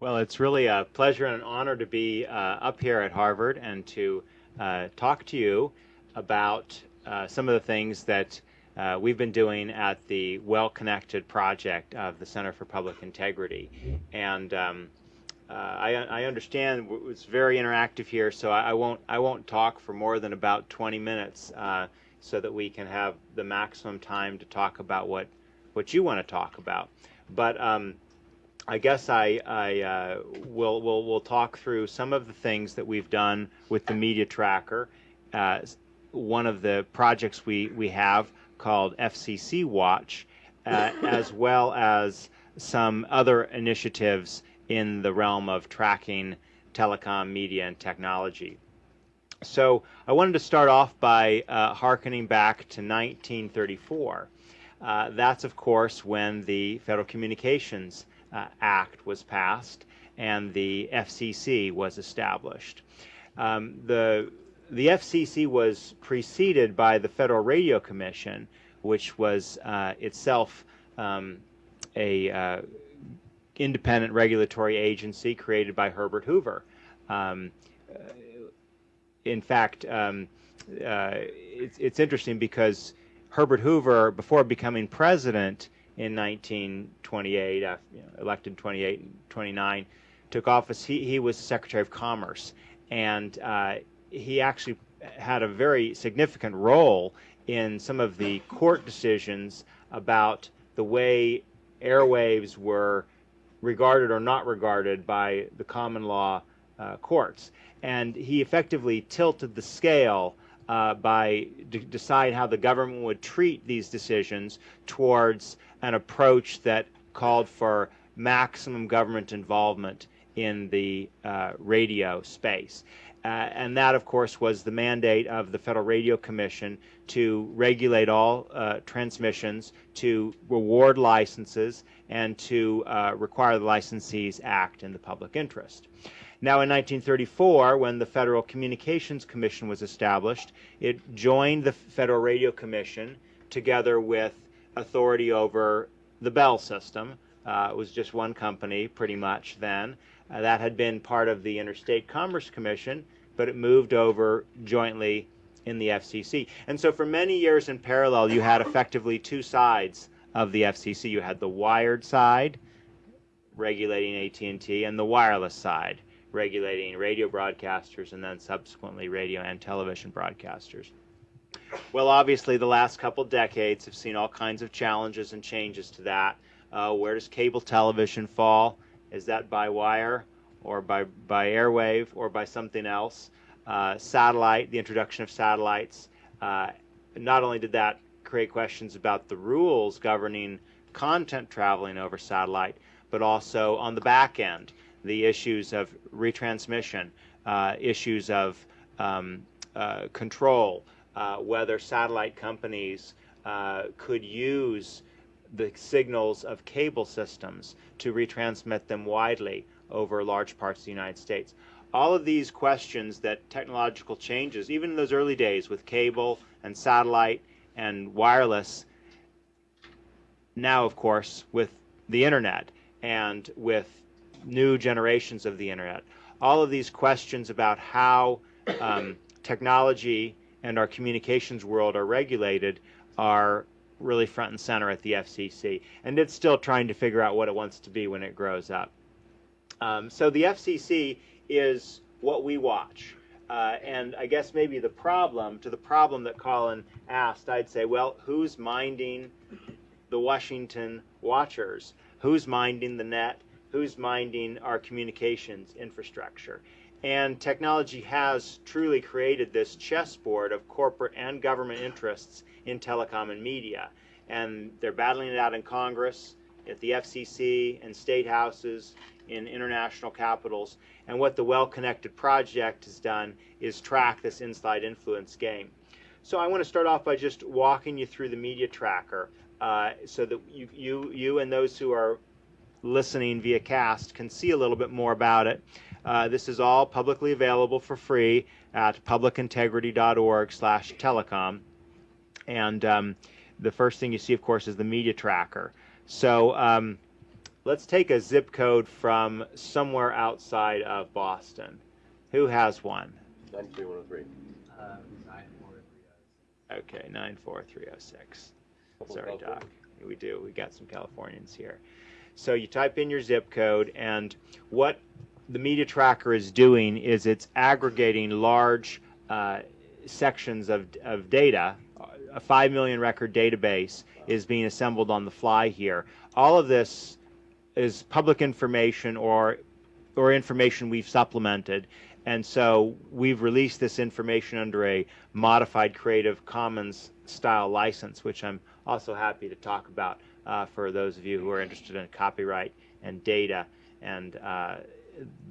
Well, it's really a pleasure and an honor to be uh, up here at Harvard and to uh, talk to you about uh, some of the things that uh, we've been doing at the Well Connected project of the Center for Public Integrity. And um, uh, I, I, understand it's very interactive here, so I, I, won't I won't talk for more than about 20 minutes, uh, so that we can have the maximum time to talk about what what you want to talk about. But um, I guess I, I uh, will will will talk through some of the things that we've done with the media tracker. Uh, one of the projects we we have called FCC Watch, uh, as well as some other initiatives in the realm of tracking telecom, media, and technology. So I wanted to start off by uh, harkening back to 1934. Uh, that's, of course, when the Federal Communications uh, Act was passed and the FCC was established. Um, the the FCC was preceded by the Federal Radio Commission, which was uh, itself um, a uh, independent regulatory agency created by Herbert Hoover. Um, in fact, um, uh, it's, it's interesting because Herbert Hoover, before becoming president, in 1928, uh, you know, elected 28 and 29, took office. He, he was Secretary of Commerce, and uh, he actually had a very significant role in some of the court decisions about the way airwaves were regarded or not regarded by the common law uh, courts. And he effectively tilted the scale uh, by decide how the government would treat these decisions towards an approach that called for maximum government involvement in the uh, radio space. Uh, and that, of course, was the mandate of the Federal Radio Commission to regulate all uh, transmissions, to reward licenses, and to uh, require the licensees act in the public interest. Now, in 1934, when the Federal Communications Commission was established, it joined the Federal Radio Commission together with authority over the Bell system. Uh, it was just one company pretty much then. Uh, that had been part of the Interstate Commerce Commission, but it moved over jointly in the FCC. And so for many years in parallel, you had effectively two sides of the FCC. You had the wired side, regulating AT&T, and the wireless side, regulating radio broadcasters and then subsequently radio and television broadcasters. Well, obviously, the last couple decades have seen all kinds of challenges and changes to that. Uh, where does cable television fall? Is that by wire or by, by airwave or by something else? Uh, satellite, the introduction of satellites, uh, not only did that create questions about the rules governing content traveling over satellite, but also on the back end, the issues of retransmission, uh, issues of um, uh, control, uh, whether satellite companies uh, could use the signals of cable systems to retransmit them widely over large parts of the United States. All of these questions that technological changes, even in those early days with cable and satellite and wireless, now, of course, with the internet and with new generations of the internet, all of these questions about how um, technology and our communications world are regulated are really front and center at the FCC. And it's still trying to figure out what it wants to be when it grows up. Um, so the FCC is what we watch. Uh, and I guess maybe the problem, to the problem that Colin asked, I'd say, well, who's minding the Washington watchers? Who's minding the net? Who's minding our communications infrastructure? And technology has truly created this chessboard of corporate and government interests in telecom and media. And they're battling it out in Congress, at the FCC, and state houses, in international capitals. And what the Well Connected Project has done is track this inside influence game. So I want to start off by just walking you through the media tracker uh, so that you, you, you and those who are listening via cast can see a little bit more about it. Uh, this is all publicly available for free at publicintegrity.org slash telecom. And um, the first thing you see, of course, is the media tracker. So um, let's take a zip code from somewhere outside of Boston. Who has one? 93103. Uh, 9430. Okay, 94306. Couple Sorry, Doc. We do. We got some Californians here. So you type in your zip code, and what the media tracker is doing is it's aggregating large uh, sections of, of data. A 5 million record database is being assembled on the fly here. All of this is public information or or information we've supplemented. And so we've released this information under a modified Creative Commons style license, which I'm also happy to talk about uh, for those of you who are interested in copyright and data and uh,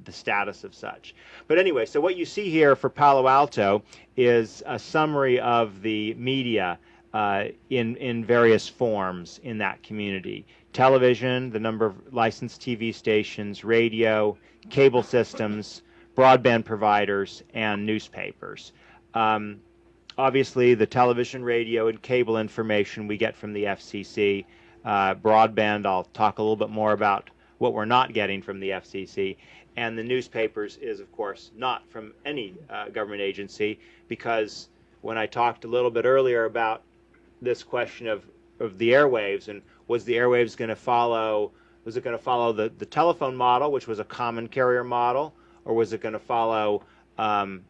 the status of such. But anyway, so what you see here for Palo Alto is a summary of the media uh, in, in various forms in that community. Television, the number of licensed TV stations, radio, cable systems, broadband providers, and newspapers. Um, obviously, the television, radio, and cable information we get from the FCC. Uh, broadband, I'll talk a little bit more about what we're not getting from the FCC. And the newspapers is, of course, not from any uh, government agency because when I talked a little bit earlier about this question of, of the airwaves and was the airwaves going to follow was it going to follow the, the telephone model which was a common carrier model or was it going to follow um,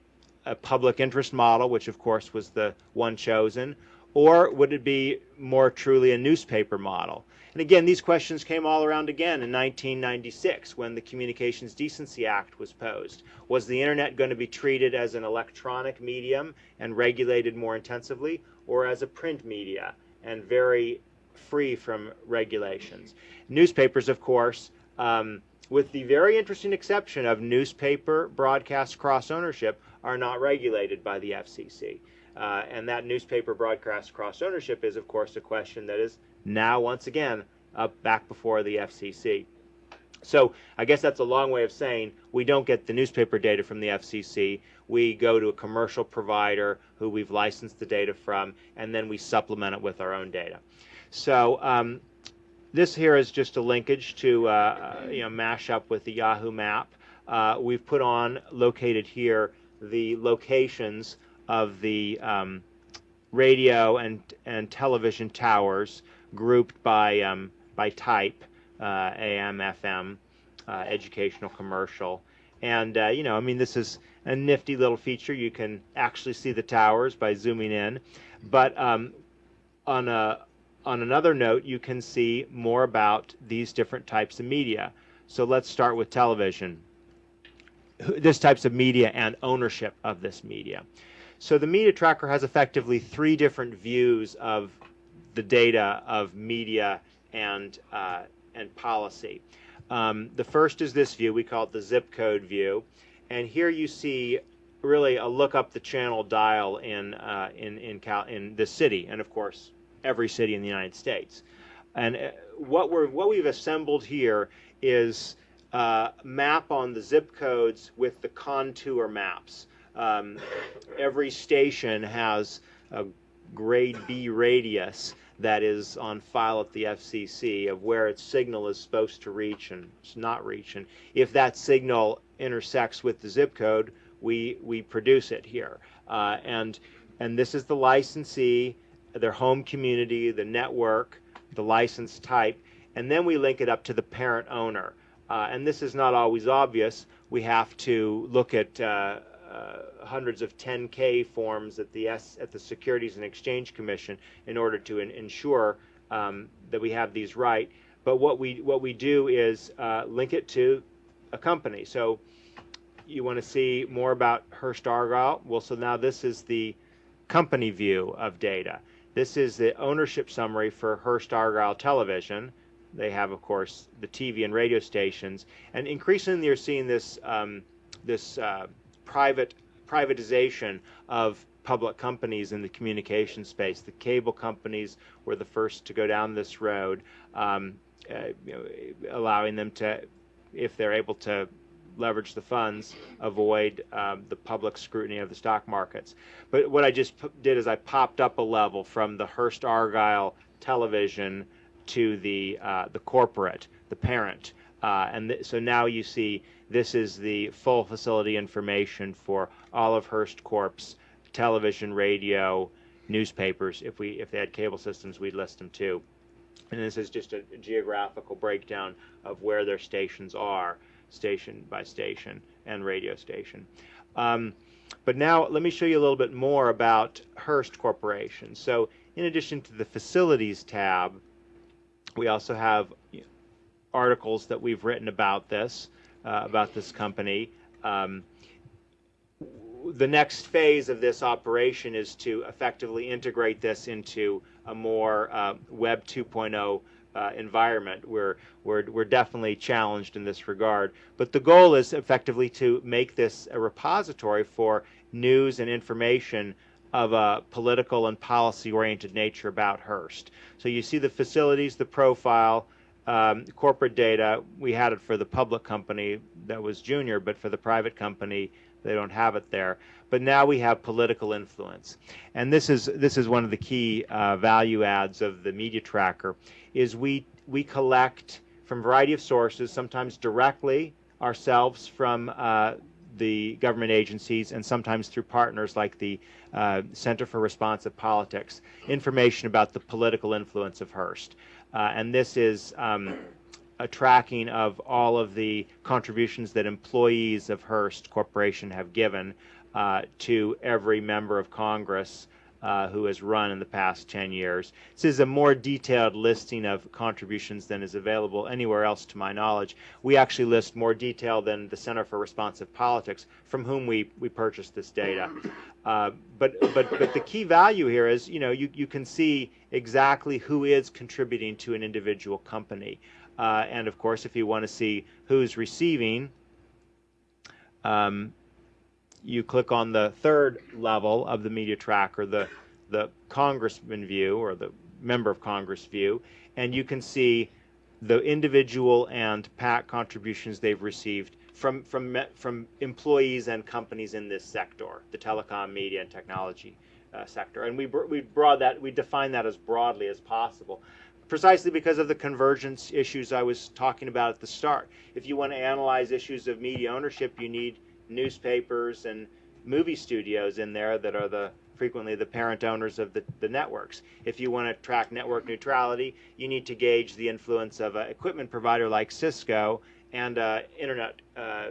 a public interest model which of course was the one chosen or would it be more truly a newspaper model and again these questions came all around again in 1996 when the communications decency act was posed was the internet going to be treated as an electronic medium and regulated more intensively or as a print media and very free from regulations. Newspapers, of course, um, with the very interesting exception of newspaper broadcast cross ownership, are not regulated by the FCC. Uh, and that newspaper broadcast cross ownership is, of course, a question that is now, once again, up back before the FCC. So I guess that's a long way of saying we don't get the newspaper data from the FCC. We go to a commercial provider who we've licensed the data from, and then we supplement it with our own data. So um, this here is just a linkage to uh, uh, you know mash up with the Yahoo map. Uh, we've put on located here the locations of the um, radio and and television towers grouped by um, by type uh, AM, FM, uh, educational, commercial. And, uh, you know, I mean, this is a nifty little feature. You can actually see the towers by zooming in. But um, on, a, on another note, you can see more about these different types of media. So let's start with television. This types of media and ownership of this media. So the media tracker has effectively three different views of the data of media and uh, and policy. Um, the first is this view. We call it the zip code view. And here you see really a look up the channel dial in, uh, in, in, Cal- in the city, and of course, every city in the United States. And uh, what, we're, what we've assembled here is uh, map on the zip codes with the contour maps. Um, every station has a grade B radius that is on file at the FCC of where its signal is supposed to reach and it's not reach. And if that signal intersects with the zip code, we, we produce it here. Uh, and, and this is the licensee, their home community, the network, the license type, and then we link it up to the parent owner. Uh, and this is not always obvious. We have to look at uh, uh, hundreds of 10K forms at the S, at the Securities and Exchange Commission in order to in, ensure um, that we have these right. But what we what we do is uh, link it to a company. So you want to see more about Hearst Argyle? Well, so now this is the company view of data. This is the ownership summary for Hearst Argyle Television. They have, of course, the TV and radio stations, and increasingly you're seeing this um, this uh, private privatization of public companies in the communication space. The cable companies were the first to go down this road, um, uh, you know, allowing them to, if they're able to leverage the funds, avoid um, the public scrutiny of the stock markets. But what I just did is I popped up a level from the Hearst Argyle television to the uh, the corporate the parent. Uh, and so now you see this is the full facility information for all of Hearst Corp's television, radio, newspapers. If we if they had cable systems, we'd list them too. And this is just a geographical breakdown of where their stations are, station by station and radio station. Um, but now let me show you a little bit more about Hearst Corporation. So in addition to the facilities tab, we also have articles that we've written about this, uh, about this company. Um, the next phase of this operation is to effectively integrate this into a more uh, Web 2.0 uh, environment. We're, we're, we're definitely challenged in this regard. But the goal is effectively to make this a repository for news and information of a political and policy oriented nature about Hearst. So you see the facilities, the profile, um, corporate data. We had it for the public company that was junior, but for the private company, they don't have it there. But now we have political influence, and this is this is one of the key uh, value adds of the media tracker. Is we we collect from a variety of sources, sometimes directly ourselves from uh, the government agencies and sometimes through partners like the uh, Center for Responsive Politics, information about the political influence of Hearst. Uh, and this is um, a tracking of all of the contributions that employees of Hearst Corporation have given uh, to every member of Congress uh, who has run in the past 10 years. This is a more detailed listing of contributions than is available anywhere else to my knowledge. We actually list more detail than the Center for Responsive Politics, from whom we, we purchased this data. Uh, but, but, but the key value here is, you know, you, you can see exactly who is contributing to an individual company. Uh, and of course, if you want to see who's receiving, um, you click on the third level of the media tracker, the the congressman view or the member of Congress view, and you can see the individual and PAC contributions they've received from from from employees and companies in this sector, the telecom, media, and technology uh, sector. And we we broad that we define that as broadly as possible, precisely because of the convergence issues I was talking about at the start. If you want to analyze issues of media ownership, you need newspapers and movie studios in there that are the frequently the parent owners of the, the networks. If you want to track network neutrality, you need to gauge the influence of an equipment provider like Cisco and an internet uh,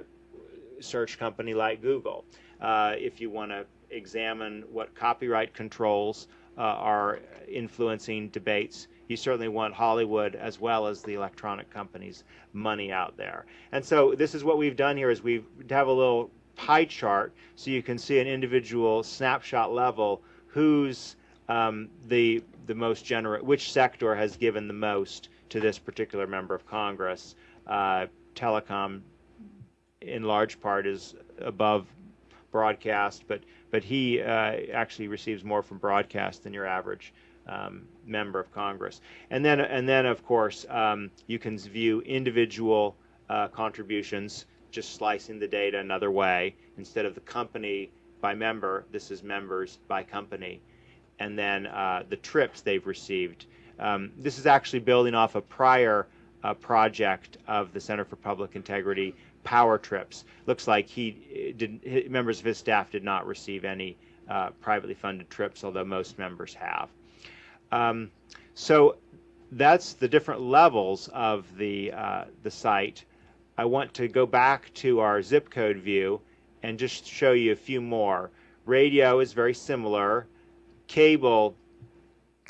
search company like Google. Uh, if you want to examine what copyright controls uh, are influencing debates, you certainly want Hollywood as well as the electronic companies' money out there. And so this is what we've done here is we have a little pie chart so you can see an individual snapshot level who's um, the the most generous, which sector has given the most to this particular member of Congress. Uh, telecom, in large part, is above broadcast, but but he uh, actually receives more from broadcast than your average um, member of Congress. And then, and then of course, um, you can view individual uh, contributions, just slicing the data another way. Instead of the company by member, this is members by company. And then uh, the trips they've received. Um, this is actually building off a prior uh, project of the Center for Public Integrity, Power Trips. Looks like he did, members of his staff did not receive any uh, privately funded trips, although most members have. Um, so that's the different levels of the, uh, the site. I want to go back to our zip code view and just show you a few more. Radio is very similar. Cable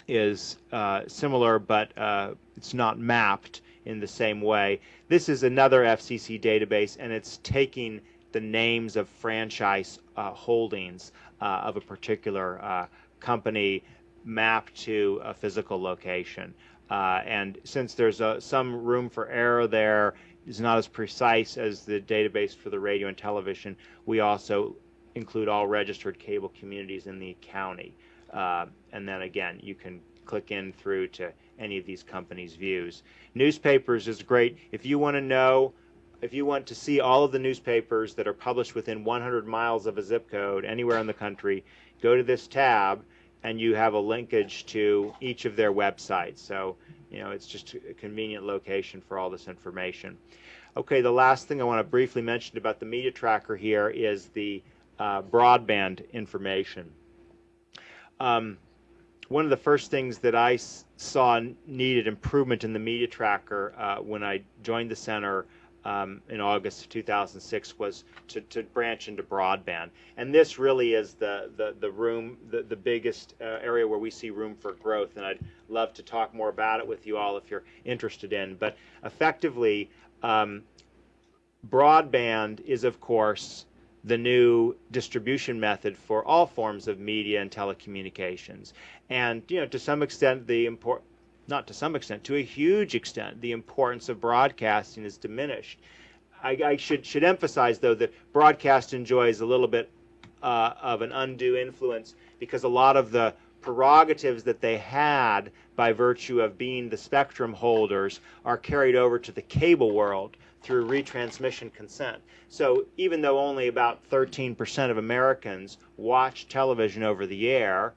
is uh, similar, but uh, it's not mapped in the same way. This is another FCC database, and it's taking the names of franchise uh, holdings uh, of a particular uh, company map to a physical location. Uh, and since there's a, some room for error there, is not as precise as the database for the radio and television. We also include all registered cable communities in the county. Uh, and then again, you can click in through to any of these companies' views. Newspapers is great. If you want to know, if you want to see all of the newspapers that are published within 100 miles of a zip code anywhere in the country, go to this tab and you have a linkage to each of their websites. So you know, it's just a convenient location for all this information. Okay, the last thing I want to briefly mention about the media tracker here is the uh, broadband information. Um, one of the first things that I saw needed improvement in the media tracker uh, when I joined the center um, in August of 2006 was to, to, branch into broadband. And this really is the, the, the room, the, the biggest uh, area where we see room for growth. And I'd love to talk more about it with you all if you're interested in. But effectively, um, broadband is, of course, the new distribution method for all forms of media and telecommunications. And, you know, to some extent, the import, not to some extent, to a huge extent, the importance of broadcasting is diminished. I, I should should emphasize though that broadcast enjoys a little bit uh, of an undue influence because a lot of the prerogatives that they had by virtue of being the spectrum holders are carried over to the cable world through retransmission consent. So even though only about 13% of Americans watch television over the air,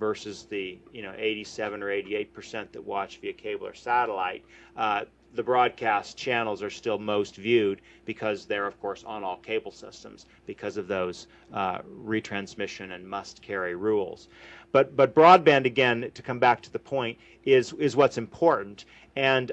versus the you know 87 or 88 percent that watch via cable or satellite. Uh, the broadcast channels are still most viewed because they're of course on all cable systems because of those uh, retransmission and must carry rules. But but broadband again to come back to the point is is what's important and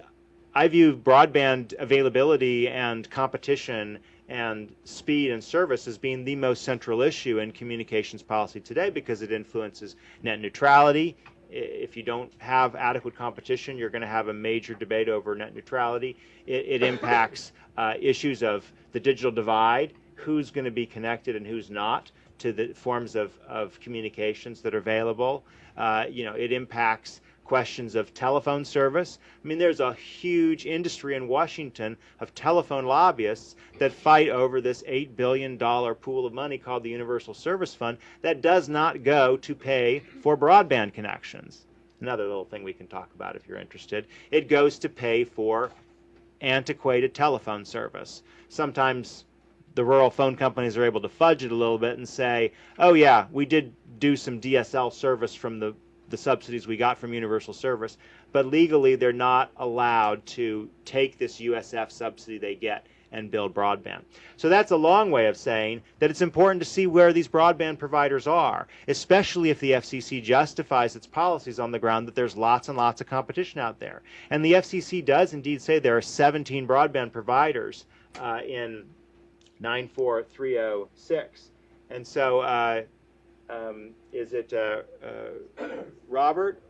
I view broadband availability and competition and speed and service as being the most central issue in communications policy today because it influences net neutrality. If you don't have adequate competition, you're going to have a major debate over net neutrality. It, it impacts uh, issues of the digital divide, who's going to be connected and who's not to the forms of, of communications that are available. Uh, you know, it impacts questions of telephone service. I mean, there's a huge industry in Washington of telephone lobbyists that fight over this $8 billion pool of money called the Universal Service Fund that does not go to pay for broadband connections. Another little thing we can talk about if you're interested. It goes to pay for antiquated telephone service. Sometimes the rural phone companies are able to fudge it a little bit and say, oh yeah, we did do some DSL service from the the subsidies we got from Universal Service, but legally they're not allowed to take this USF subsidy they get and build broadband. So that's a long way of saying that it's important to see where these broadband providers are, especially if the FCC justifies its policies on the ground that there's lots and lots of competition out there. And the FCC does indeed say there are 17 broadband providers uh, in 94306. And so uh, um, is it uh, uh, Robert?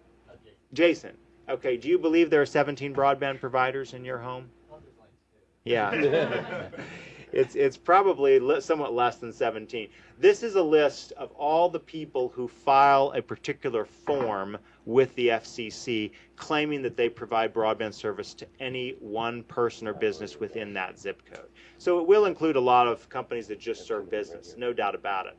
Jason. Okay, do you believe there are 17 broadband providers in your home? Yeah. it's, it's probably somewhat less than 17. This is a list of all the people who file a particular form with the FCC claiming that they provide broadband service to any one person or business within that zip code. So it will include a lot of companies that just serve business, no doubt about it.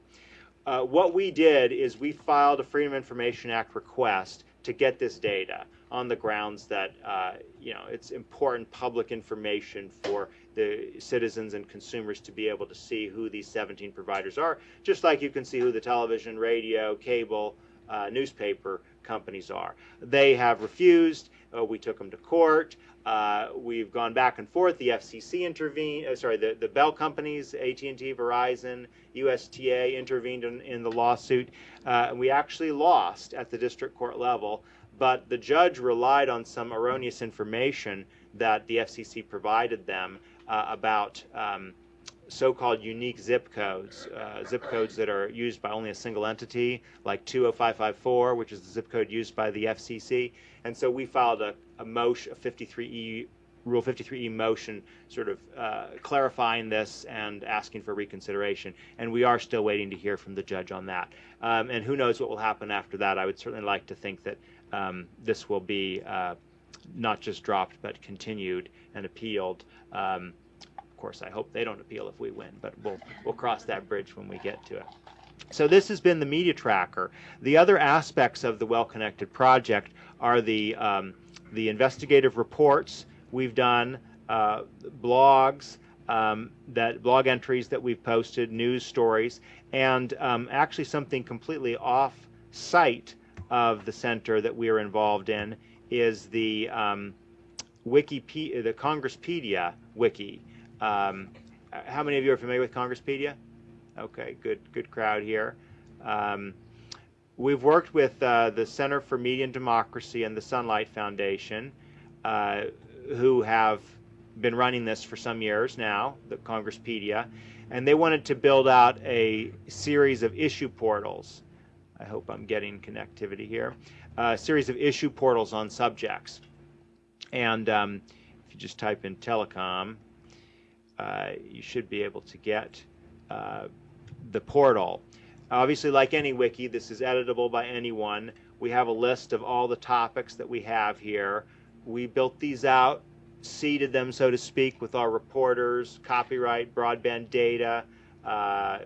Uh, what we did is we filed a Freedom of Information Act request to get this data on the grounds that uh, you know it's important public information for the citizens and consumers to be able to see who these 17 providers are, just like you can see who the television, radio, cable, uh, newspaper companies are. They have refused. Uh, we took them to court. Uh, we've gone back and forth. The FCC intervened. Uh, sorry, the, the Bell companies, AT&T, Verizon, USTA intervened in, in the lawsuit. Uh, and we actually lost at the district court level, but the judge relied on some erroneous information that the FCC provided them uh, about um, so-called unique zip codes, uh, zip codes that are used by only a single entity, like 20554, which is the zip code used by the FCC. And so we filed a, a motion, a 53E, Rule 53E motion, sort of uh, clarifying this and asking for reconsideration. And we are still waiting to hear from the judge on that. Um, and who knows what will happen after that. I would certainly like to think that um, this will be uh, not just dropped, but continued and appealed. Um, of course, I hope they don't appeal if we win, but we'll we'll cross that bridge when we get to it. So this has been the media tracker. The other aspects of the Well Connected project are the um, the investigative reports we've done, uh, blogs, um, that blog entries that we've posted, news stories, and um, actually something completely off site of the center that we are involved in is the um, Wikipedia, the Congresspedia wiki. Um, how many of you are familiar with Congresspedia? Okay, good, good crowd here. We've worked with uh, the Center for Media and Democracy and the Sunlight Foundation, uh, who have been running this for some years now, the Congresspedia, and they wanted to build out a series of issue portals. I hope I'm getting connectivity here. A series of issue portals on subjects. And um, if you just type in telecom, uh, you should be able to get uh, the portal. Obviously, like any wiki, this is editable by anyone. We have a list of all the topics that we have here. We built these out, seeded them, so to speak, with our reporters, copyright, broadband data, uh,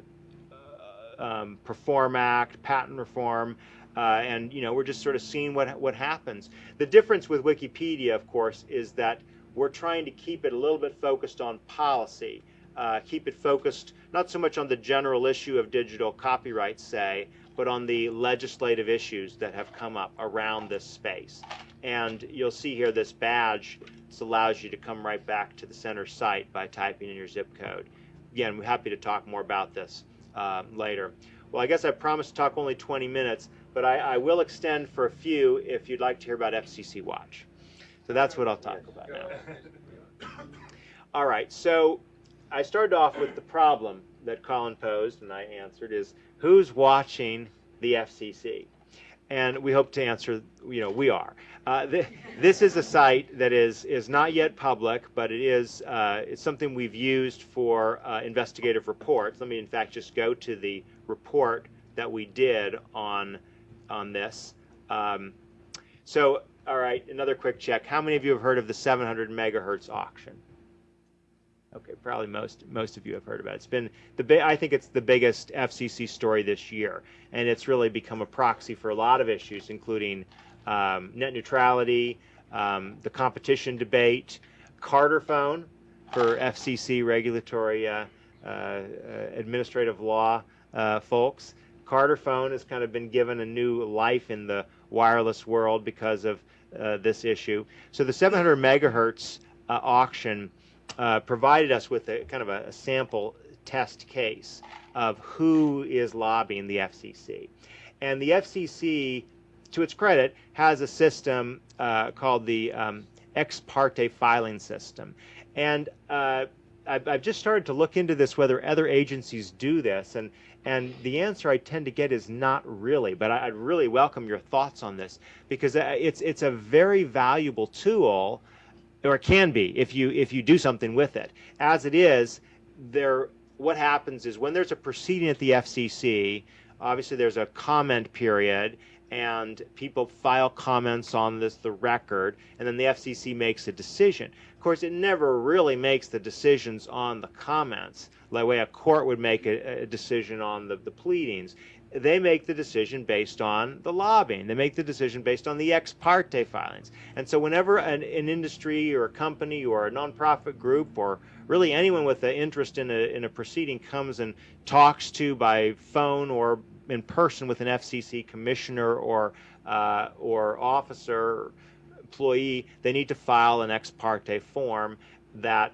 um, Perform Act, patent reform, uh, and you know we're just sort of seeing what what happens. The difference with Wikipedia, of course, is that we're trying to keep it a little bit focused on policy uh, keep it focused not so much on the general issue of digital copyright, say, but on the legislative issues that have come up around this space. And you'll see here this badge. This allows you to come right back to the center site by typing in your zip code. Again, we're happy to talk more about this uh, later. Well, I guess I promised to talk only 20 minutes, but I, I will extend for a few if you'd like to hear about FCC Watch. So that's what I'll talk about now. All right, so I started off with the problem that Colin posed, and I answered is who's watching the FCC? And we hope to answer, you know, we are. Uh, th this is a site that is is not yet public, but it is uh, it's something we've used for uh, investigative reports. Let me, in fact, just go to the report that we did on on this. Um, so, all right, another quick check. How many of you have heard of the 700 megahertz auction? Okay, probably most most of you have heard about it. It's been the I think it's the biggest FCC story this year, and it's really become a proxy for a lot of issues, including um, net neutrality, um, the competition debate, Carterfone for FCC regulatory uh, uh, administrative law uh, folks. Carterfone has kind of been given a new life in the wireless world because of uh, this issue. So the 700 megahertz uh, auction uh, provided us with a kind of a, a, sample test case of who is lobbying the FCC. And the FCC, to its credit, has a system uh, called the um, ex parte filing system. And uh, I've, I've, just started to look into this, whether other agencies do this. And, and the answer I tend to get is not really, but I, would really welcome your thoughts on this because uh, it's, it's a very valuable tool or can be if you if you do something with it. As it is, there what happens is when there's a proceeding at the FCC, obviously there's a comment period and people file comments on this the record and then the FCC makes a decision. Of course, it never really makes the decisions on the comments the way a court would make a, a decision on the, the pleadings they make the decision based on the lobbying. They make the decision based on the ex parte filings. And so whenever an, an industry or a company or a nonprofit group or really anyone with an interest in a, in a proceeding comes and talks to by phone or in person with an FCC commissioner or uh, or officer employee, they need to file an ex parte form that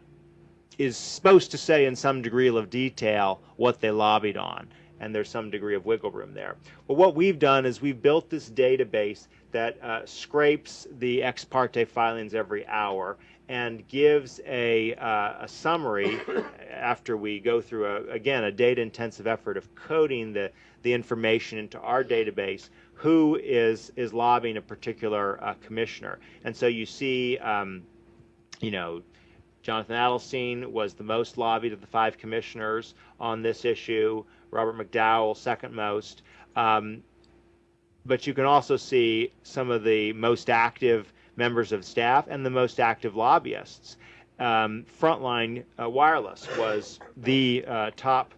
is supposed to say in some degree of detail what they lobbied on and there's some degree of wiggle room there. Well, what we've done is we've built this database that uh, scrapes the ex parte filings every hour and gives a, uh, a summary after we go through, a, again, a data intensive effort of coding the, the information into our database who is, is lobbying a particular uh, commissioner. And so you see, um, you know, Jonathan Adelstein was the most lobbied of the five commissioners on this issue. Robert McDowell, second most. Um, but you can also see some of the most active members of staff and the most active lobbyists. Um, Frontline uh, Wireless was the uh, top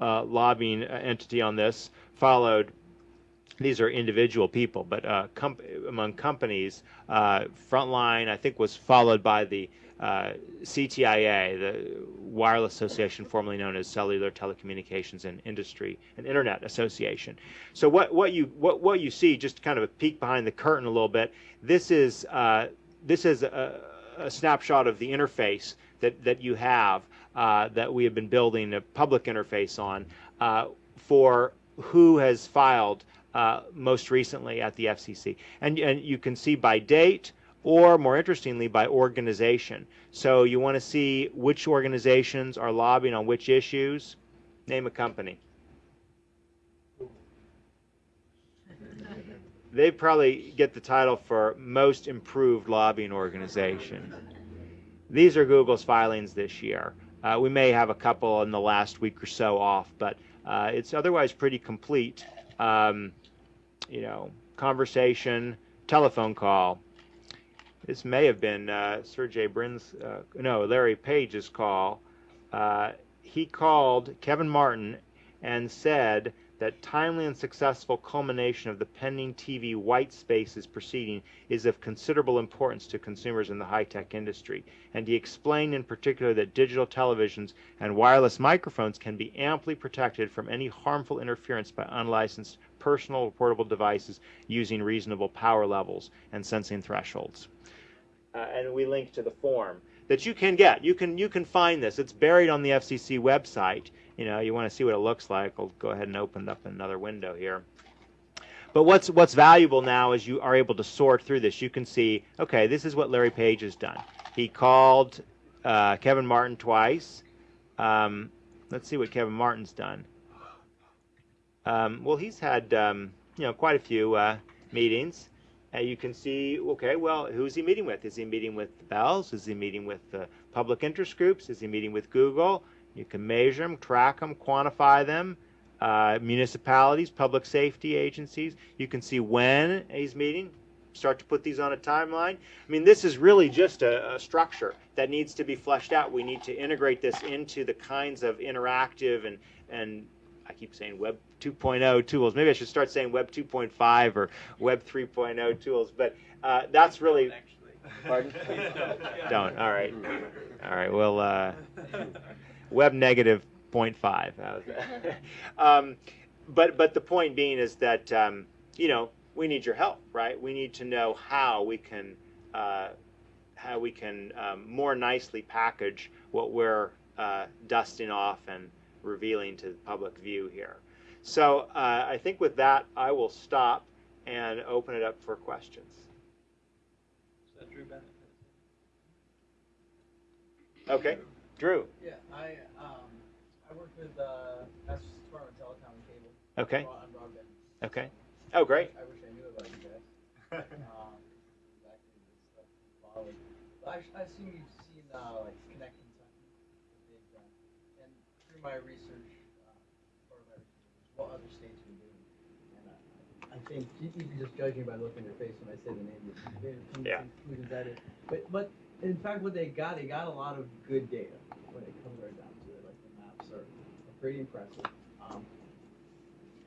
uh, lobbying entity on this, followed these are individual people, but uh, com among companies, uh, Frontline I think was followed by the uh, CTIA, the Wireless Association, formerly known as Cellular Telecommunications and Industry and Internet Association. So what, what you what, what you see, just kind of a peek behind the curtain a little bit. This is uh, this is a, a snapshot of the interface that that you have uh, that we have been building a public interface on uh, for who has filed uh, most recently at the FCC. And, and you can see by date or more interestingly by organization. So you want to see which organizations are lobbying on which issues. Name a company. They probably get the title for most improved lobbying organization. These are Google's filings this year. Uh, we may have a couple in the last week or so off, but uh, it's otherwise pretty complete. Um, you know, conversation, telephone call. This may have been uh, Sergey Brin's, uh, no, Larry Page's call. Uh, he called Kevin Martin and said that timely and successful culmination of the pending TV white spaces proceeding is of considerable importance to consumers in the high-tech industry. And he explained in particular that digital televisions and wireless microphones can be amply protected from any harmful interference by unlicensed personal portable devices using reasonable power levels and sensing thresholds. Uh, and we link to the form that you can get. You can you can find this. It's buried on the FCC website. You know, you want to see what it looks like. I'll go ahead and open up another window here. But what's what's valuable now is you are able to sort through this. You can see, okay, this is what Larry Page has done. He called uh, Kevin Martin twice. Um, let's see what Kevin Martin's done. Um, well, he's had um, you know quite a few uh, meetings. And you can see, okay, well, who's he meeting with? Is he meeting with the Bells? Is he meeting with uh, public interest groups? Is he meeting with Google? You can measure them, track them, quantify them. Uh, municipalities, public safety agencies. You can see when he's meeting. Start to put these on a timeline. I mean, this is really just a, a structure that needs to be fleshed out. We need to integrate this into the kinds of interactive and and I keep saying Web 2.0 tools. Maybe I should start saying Web 2.5 or Web 3.0 tools. But uh, that's really. Pardon? don't. All right. All right. Well, uh, Web negative 0.5. um, but but the point being is that um, you know we need your help, right? We need to know how we can uh, how we can um, more nicely package what we're uh, dusting off and revealing to the public view here. So uh, I think with that, I will stop and open it up for questions. Is that Drew Bennett? Okay, Drew. Yeah, I um, I work with uh, Mass Department of Telecom and Cable. Okay. On broadband. Okay. Oh, great. I wish I knew about you guys. um, exactly this stuff. But I, I assume you've seen uh, like Connect Kentucky, they've done, and through my research, uh, part of my research is what other states are doing. And I, I think you, you can just judge me by looking at your face when I say the name. Come Yeah. conclusions that is. But but in fact, what they got, they got a lot of good data when it comes right down to it. Like the maps are, are pretty impressive. Um,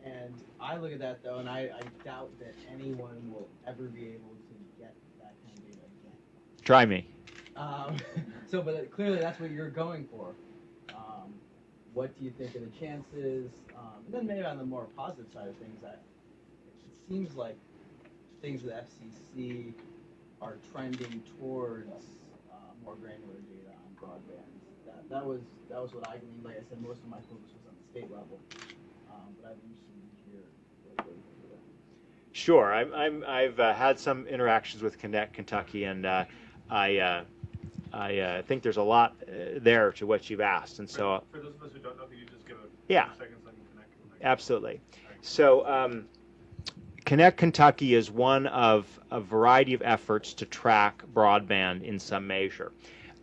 and I look at that though, and I, I doubt that anyone will ever be able to get that kind of data again. Try me. Um, so, but clearly that's what you're going for. What do you think of the chances? Um, and then maybe on the more positive side of things, that it seems like things with FCC are trending towards uh, more granular data on broadband. That, that was that was what I gleaned. Like I said, most of my focus was on the state level, um, but I'd be interested to hear. Sure. I'm, I'm, I've uh, had some interactions with Connect Kentucky, and uh, I, uh, I uh, think there's a lot uh, there to what you've asked. And so, uh, For those of us who don't know, could you just give a Yeah. few seconds so I can connect? with my- absolutely. So, um, Connect Kentucky is one of a variety of efforts to track broadband in some measure.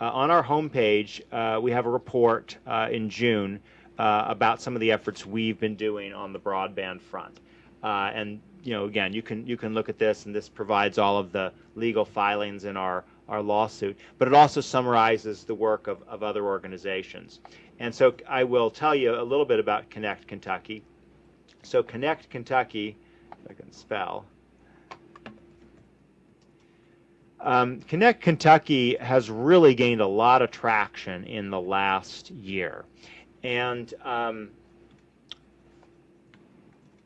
Uh, on our homepage, uh, we have a report uh, in June uh, about some of the efforts we've been doing on the broadband front. Uh, and you know, again, you can you can look at this, and this provides all of the legal filings in our our lawsuit. But it also summarizes the work of, of other organizations. And so I will tell you a little bit about Connect Kentucky. So Connect Kentucky, if I can spell, Um, Connect Kentucky has really gained a lot of traction in the last year. And um,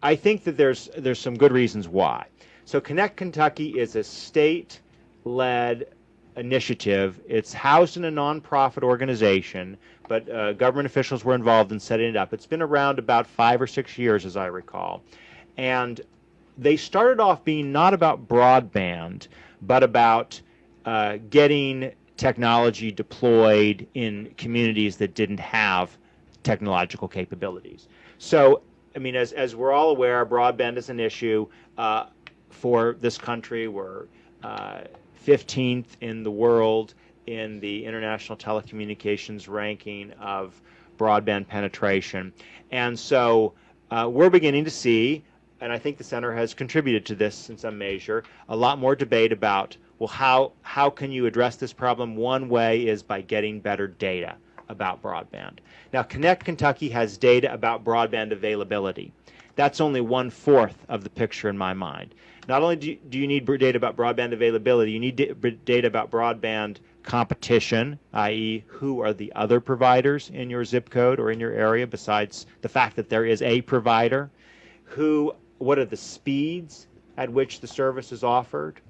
I think that there's, there's some good reasons why. So, Connect Kentucky is a state led initiative. It's housed in a nonprofit organization, but uh, government officials were involved in setting it up. It's been around about five or six years, as I recall. And they started off being not about broadband, but about uh, getting technology deployed in communities that didn't have technological capabilities. So, I mean, as, as we're all aware, broadband is an issue uh, for this country. We're uh, 15th in the world in the International Telecommunications ranking of broadband penetration. And so uh, we're beginning to see, and I think the center has contributed to this in some measure, a lot more debate about well, how, how can you address this problem? One way is by getting better data about broadband. Now, Connect Kentucky has data about broadband availability. That's only one fourth of the picture in my mind. Not only do you, do you need data about broadband availability, you need data about broadband competition, i.e., who are the other providers in your zip code or in your area besides the fact that there is a provider? Who, what are the speeds at which the service is offered?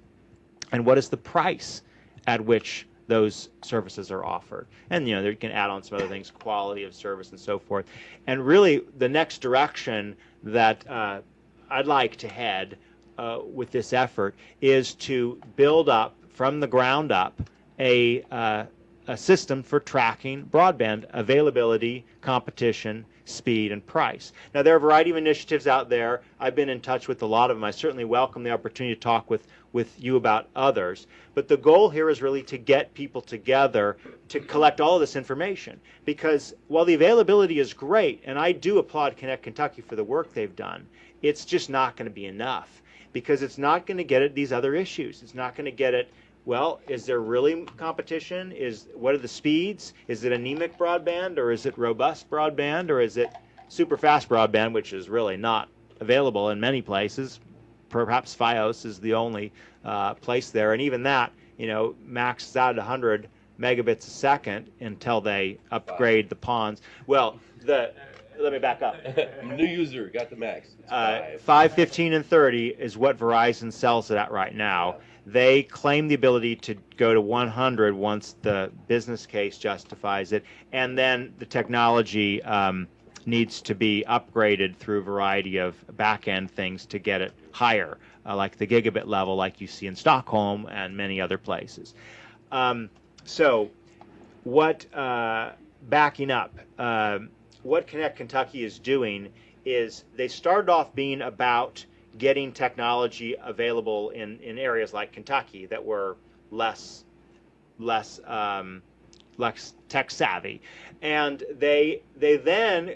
and what is the price at which those services are offered. And you know, you can add on some other things, quality of service and so forth. And really, the next direction that uh, I'd like to head uh, with this effort is to build up from the ground up a, uh, a system for tracking broadband availability, competition, speed, and price. Now, there are a variety of initiatives out there. I've been in touch with a lot of them. I certainly welcome the opportunity to talk with, with you about others. But the goal here is really to get people together to collect all of this information. Because while the availability is great, and I do applaud Connect Kentucky for the work they've done, it's just not going to be enough because it's not going to get at these other issues. It's not going to get at well, is there really competition? Is what are the speeds? Is it anemic broadband or is it robust broadband or is it super fast broadband, which is really not available in many places? Perhaps FiOS is the only uh, place there, and even that, you know, maxes out at 100 megabits a second until they upgrade the PONs. Well, the let me back up. New user got the max. Uh, 5, 15, and 30 is what Verizon sells it at right now. They claim the ability to go to 100 once the business case justifies it, and then the technology um, needs to be upgraded through a variety of back end things to get it higher, uh, like the gigabit level, like you see in Stockholm and many other places. Um, so, what uh, backing up? Uh, what Connect Kentucky is doing is they started off being about getting technology available in, in areas like Kentucky that were less less um, less tech savvy, and they they then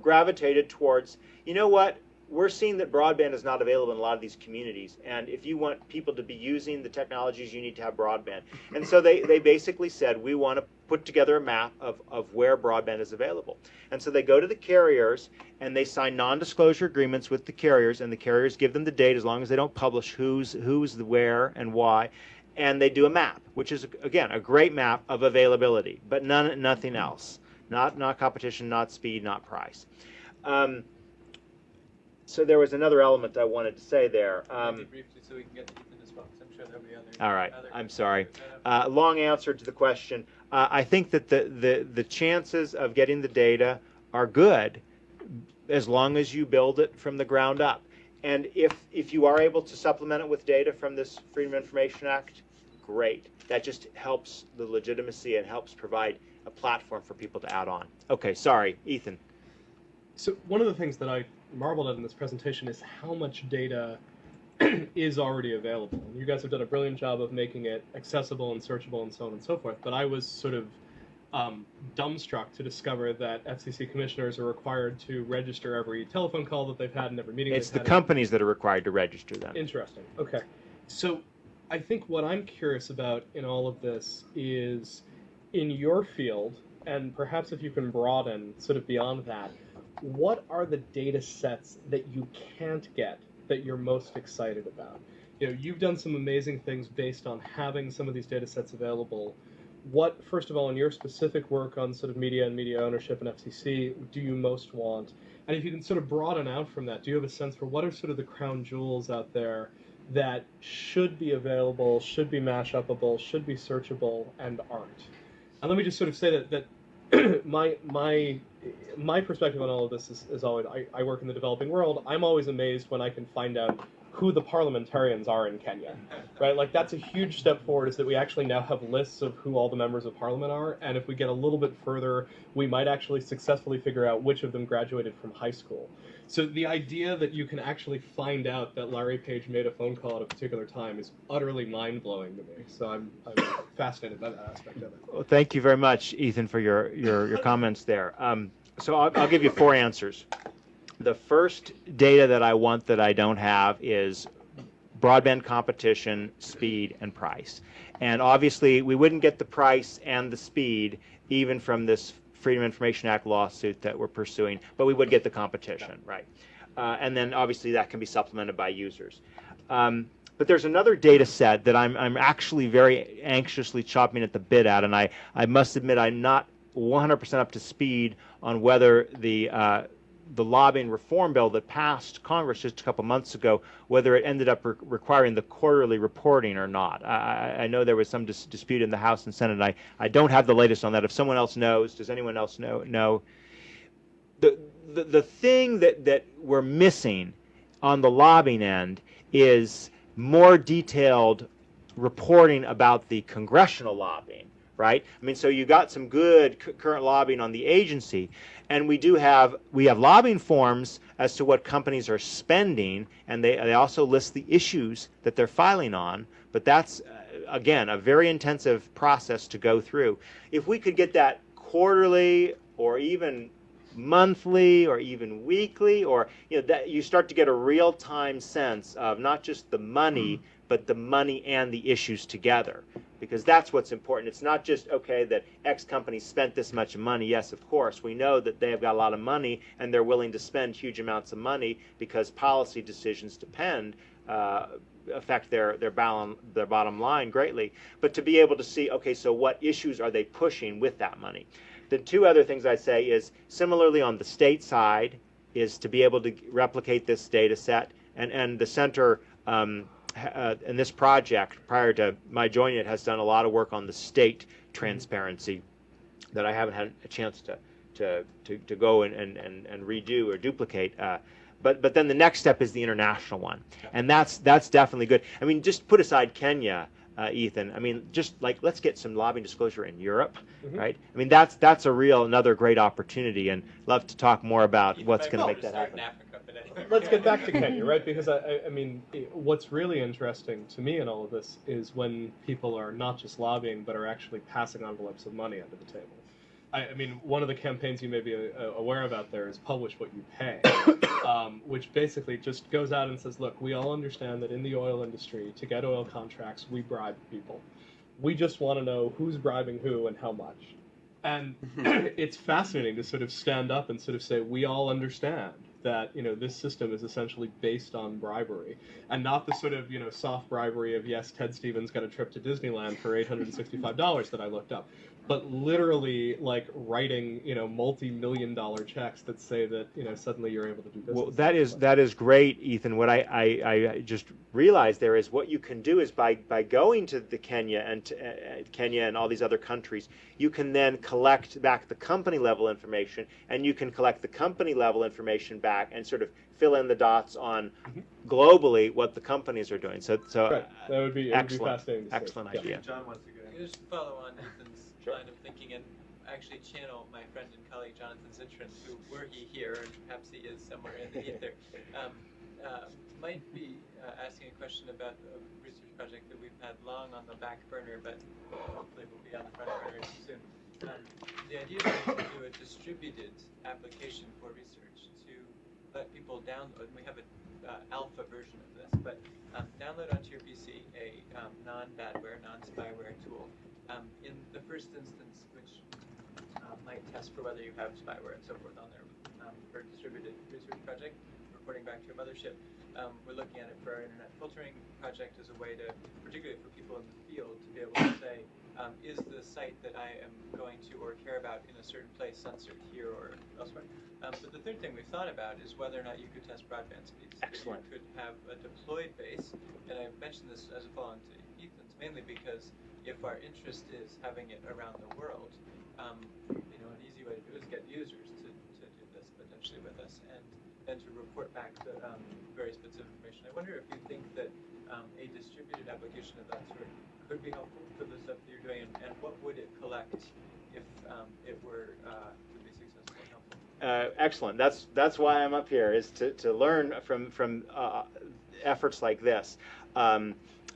gravitated towards you know what we're seeing that broadband is not available in a lot of these communities. And if you want people to be using the technologies, you need to have broadband. And so they, they basically said, we want to put together a map of, of where broadband is available. And so they go to the carriers and they sign non-disclosure agreements with the carriers and the carriers give them the date as long as they don't publish who's, who's the where and why. And they do a map, which is, again, a great map of availability, but none, nothing else. Not, not competition, not speed, not price. Um, so there was another element I wanted to say there. Um, briefly, so we can get to Ethan as well. 'cause I'm sure there'll be other. all right, other I'm sorry. Uh, long answer to the question. Uh, I think that the, the, the chances of getting the data are good as long as you build it from the ground up. And if, if you are able to supplement it with data from this Freedom of Information Act, great. That just helps the legitimacy and helps provide a platform for people to add on. Okay, sorry, Ethan. So one of the things that I marveled at in this presentation is how much data is already available. And You guys have done a brilliant job of making it accessible and searchable and so on and so forth. But I was sort of um, dumbstruck to discover that FCC commissioners are required to register every telephone call that they've had and every meeting. It's the companies that are required to register them. Interesting. Okay. So I think what I'm curious about in all of this is in your field, and perhaps if you can broaden sort of beyond that, what are the data sets that you can't get that you're most excited about? you know, you've done some amazing things based on having some of these data sets available. What, first of all, in your specific work on sort of media and media ownership and FCC, do you most want? And if you can sort of broaden out from that, do you have a sense for what are sort of the crown jewels out there that should be available, should be mash upable, should be searchable, and aren't? And let me just sort of say that that my my my perspective on all of this is, is always I, I work in the developing world. I'm always amazed when I can find out who the parliamentarians are in Kenya, right? Like that's a huge step forward. Is that we actually now have lists of who all the members of parliament are, and if we get a little bit further, we might actually successfully figure out which of them graduated from high school. So the idea that you can actually find out that Larry Page made a phone call at a particular time is utterly mind blowing to me. So I'm, I'm fascinated by that aspect of it. Well, thank you very much, Ethan, for your, your, your comments there. Um, so I'll, I'll give you four answers. The first data that I want that I don't have is broadband competition, speed, and price. And obviously, we wouldn't get the price and the speed even from this Freedom Information Act lawsuit that we're pursuing, but we would get the competition, right? Uh, and then obviously that can be supplemented by users. Um, but there's another data set that I'm, I'm actually very anxiously chopping at the bit at, and I, I must admit I'm not 100% up to speed on whether the uh, the lobbying reform bill that passed Congress just a couple months ago, whether it ended up re- requiring the quarterly reporting or not. I, I know there was some dis- dispute in the House and Senate. I, I don't have the latest on that. If someone else knows, does anyone else know? know? The, the, the thing that, that we're missing on the lobbying end is more detailed reporting about the congressional lobbying right? I mean, so you got some good current lobbying on the agency, and we do have we have lobbying forms as to what companies are spending, and they they also list the issues that they're filing on. But that's uh, again a very intensive process to go through. If we could get that quarterly or even monthly or even weekly or you know that you start to get a real time sense of not just the money but the money and the issues together because that's what's important. It's not just okay that X company spent this much money. Yes, of course, we know that they have got a lot of money and they're willing to spend huge amounts of money because policy decisions depend uh, affect their their bottom their bottom line greatly. But to be able to see, okay, so what issues are they pushing with that money? The two other things I say is similarly on the state side is to be able to replicate this data set and and the center. Um, uh, in this project, prior to my joining it, has done a lot of work on the state transparency that I haven't had a chance to to, to, to go and, and, and, and redo or duplicate. Uh, but but then the next step is the international one, and that's that's definitely good. I mean, just put aside Kenya, uh, Ethan. I mean, just like let's get some lobbying disclosure in Europe, Mhm. right? I mean, that's that's a real another great opportunity, and love to talk more about You what's going to make that start in happen. Africa, but anyway. Let's get back to Kenya, right? Because I, I, I mean, what's really interesting to me in all of this is when people are not just lobbying, but are actually passing envelopes of money under the table. I, I mean, one of the campaigns you may be uh, aware of out there is Publish What You Pay, um, which basically just goes out and says, look, we all understand that in the oil industry, to get oil contracts, we bribe people. We just want to know who's bribing who and how much. And it's fascinating to sort of stand up and sort of say, we all understand that you know this system is essentially based on bribery and not the sort of you know soft bribery of yes ted stevens got a trip to disneyland for $865 that i looked up but literally like writing you know multi-million dollar checks that say that you know suddenly you're able to do business Well, that is that is great, Ethan. What I, I, I just realized there is what you can do is by, by going to the Kenya and to, uh, Kenya and all these other countries, you can then collect back the company level information, and you can collect the company level information back and sort of fill in the dots on Mhm. globally what the companies are doing. So so right that would be, it would be excellent, fascinating to excellent Yeah. idea. John wants to go. Just follow on Ethan's Sure. line of thinking and actually channel my friend and colleague Jonathan Zittrain, who were he here, and perhaps he is somewhere in the ether, um, uh, might be uh, asking a question about a research project that we've had long on the back burner, but hopefully will be on the front burner soon. Um, the idea is to do a distributed application for research to let people download. And we have an uh, alpha version of this, but um, download onto your PC a um, non-badware, non-spyware tool. Um, in the first instance, which uh, might test for whether you have spyware and so forth on there um, for a distributed research project, reporting back to your mothership. um, we're looking at it for our internet filtering project as a way to, particularly for people in the field, to be able to say, um, is the site that I am going to or care about in a certain place censored here or elsewhere? Um, but the third thing we've thought about is whether or not you could test broadband speeds. Excellent. You could have a deployed base, and I mentioned this as a follow-on to Ethan's, mainly because if our interest is having it around the world, um, you know, an easy way to do is get users to, to do this potentially with us, and then to report back um, various bits of information. I wonder if you think that um, a distributed application of that sort could be helpful for the stuff that you're doing, and, and what would it collect if um, it were uh, to be successful and helpful? Uh, excellent. That's that's why I'm up here is to, to learn from from uh, efforts like this, um,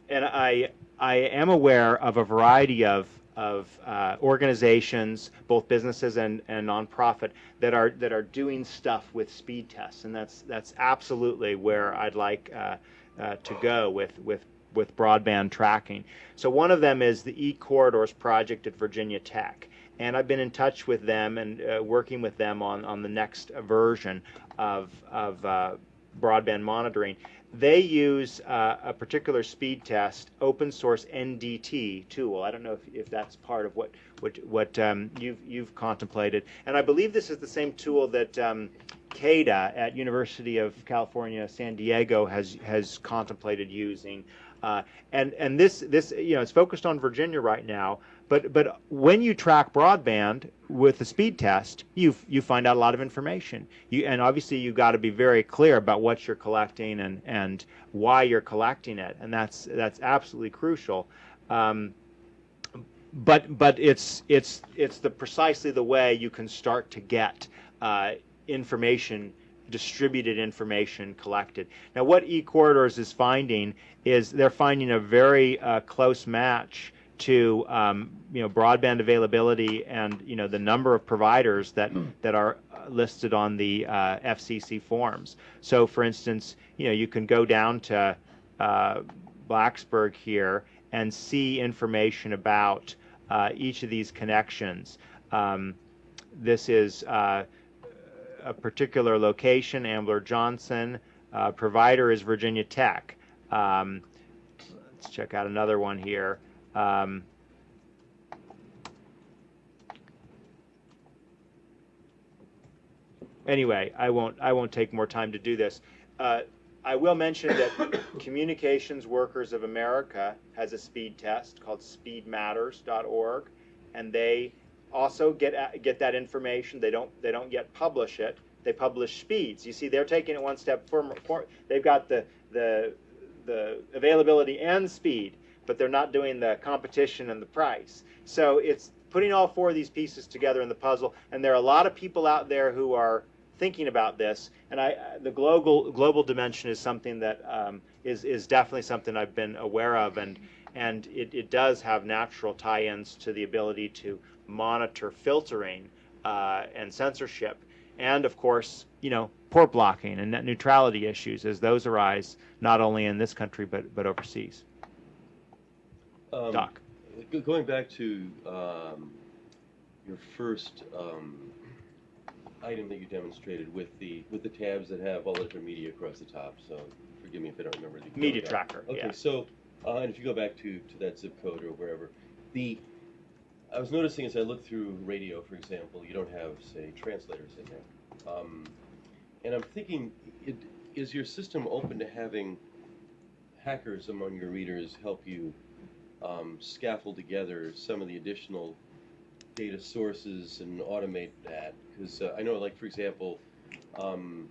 and I I am aware of a variety of of uh, organizations, both businesses and, and nonprofit, that are that are doing stuff with speed tests, and that's that's absolutely where I'd like uh, uh, to go with with with broadband tracking. So one of them is the E Corridors project at Virginia Tech and I've been in touch with them and uh, working with them on, on the next version of, of uh, broadband monitoring. They use uh, a particular speed test, open source NDT tool. I don't know if, if that's part of what what, what um, you've, you've contemplated. And I believe this is the same tool that um, CAIDA at University of California, San Diego has has contemplated using. Uh, and and this this you know it's focused on Virginia right now. But but when you track broadband with the speed test, you you find out a lot of information. You and obviously you've got to be very clear about what you're collecting and and why you're collecting it, and that's that's absolutely crucial. Um, but but it's it's it's the precisely the way you can start to get uh, information distributed information collected. Now, what eCorridors is finding is they're finding a very uh, close match to um, you know broadband availability and you know the number of providers that that are uh, listed on the uh, FCC forms. So, for instance, you know you can go down to uh, Blacksburg here and see information about uh, each of these connections. Um, this is uh, a particular location, Ambler Johnston. Uh, provider is Virginia Tech. Um, let's check out another one here. Um, anyway, I won't. I won't take more time to do this. Uh, I will mention that Communications Workers of America has a speed test called SpeedMatters.org, and they also get at, get that information. They don't they don't yet publish it. They publish speeds. You see, they're taking it one step further. They've got the the the availability and speed, but they're not doing the competition and the price. So it's putting all four of these pieces together in the puzzle. And there are a lot of people out there who are thinking about this. And I, the global global dimension is something that um, is is definitely something I've been aware of, and and it, it does have natural tie-ins to the ability to monitor filtering uh, and censorship, and of course, you know, port blocking and net neutrality issues as those arise not only in this country but but overseas. Um, Doc. Going back to um, your first um, item that you demonstrated with the with the tabs that have all the different media across the top. So forgive me if I don't remember the Media tracker. Okay, Yeah. so uh, and if you go back to, to that zip code or wherever, the I was noticing as I looked through radio, for example, you don't have say translators in there, um, and I'm thinking, it, is your system open to having hackers among your readers help you um, scaffold together some of the additional data sources and automate that? Because uh, I know, like for example, um,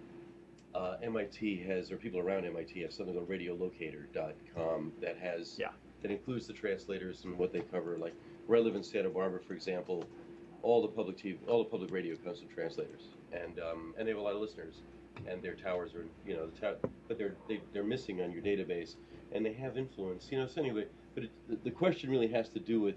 uh, MIT has, or people around MIT have something called radiolocator.com that has, Yeah. that includes the translators and what they cover. Like where I live in Santa Barbara, for example, all the public TV, all the public radio comes from translators, and um, and they have a lot of listeners, and their towers are, you know, the tow- but they're they, they're missing on your database, and they have influence, you know. So anyway, but it, the, the question really has to do with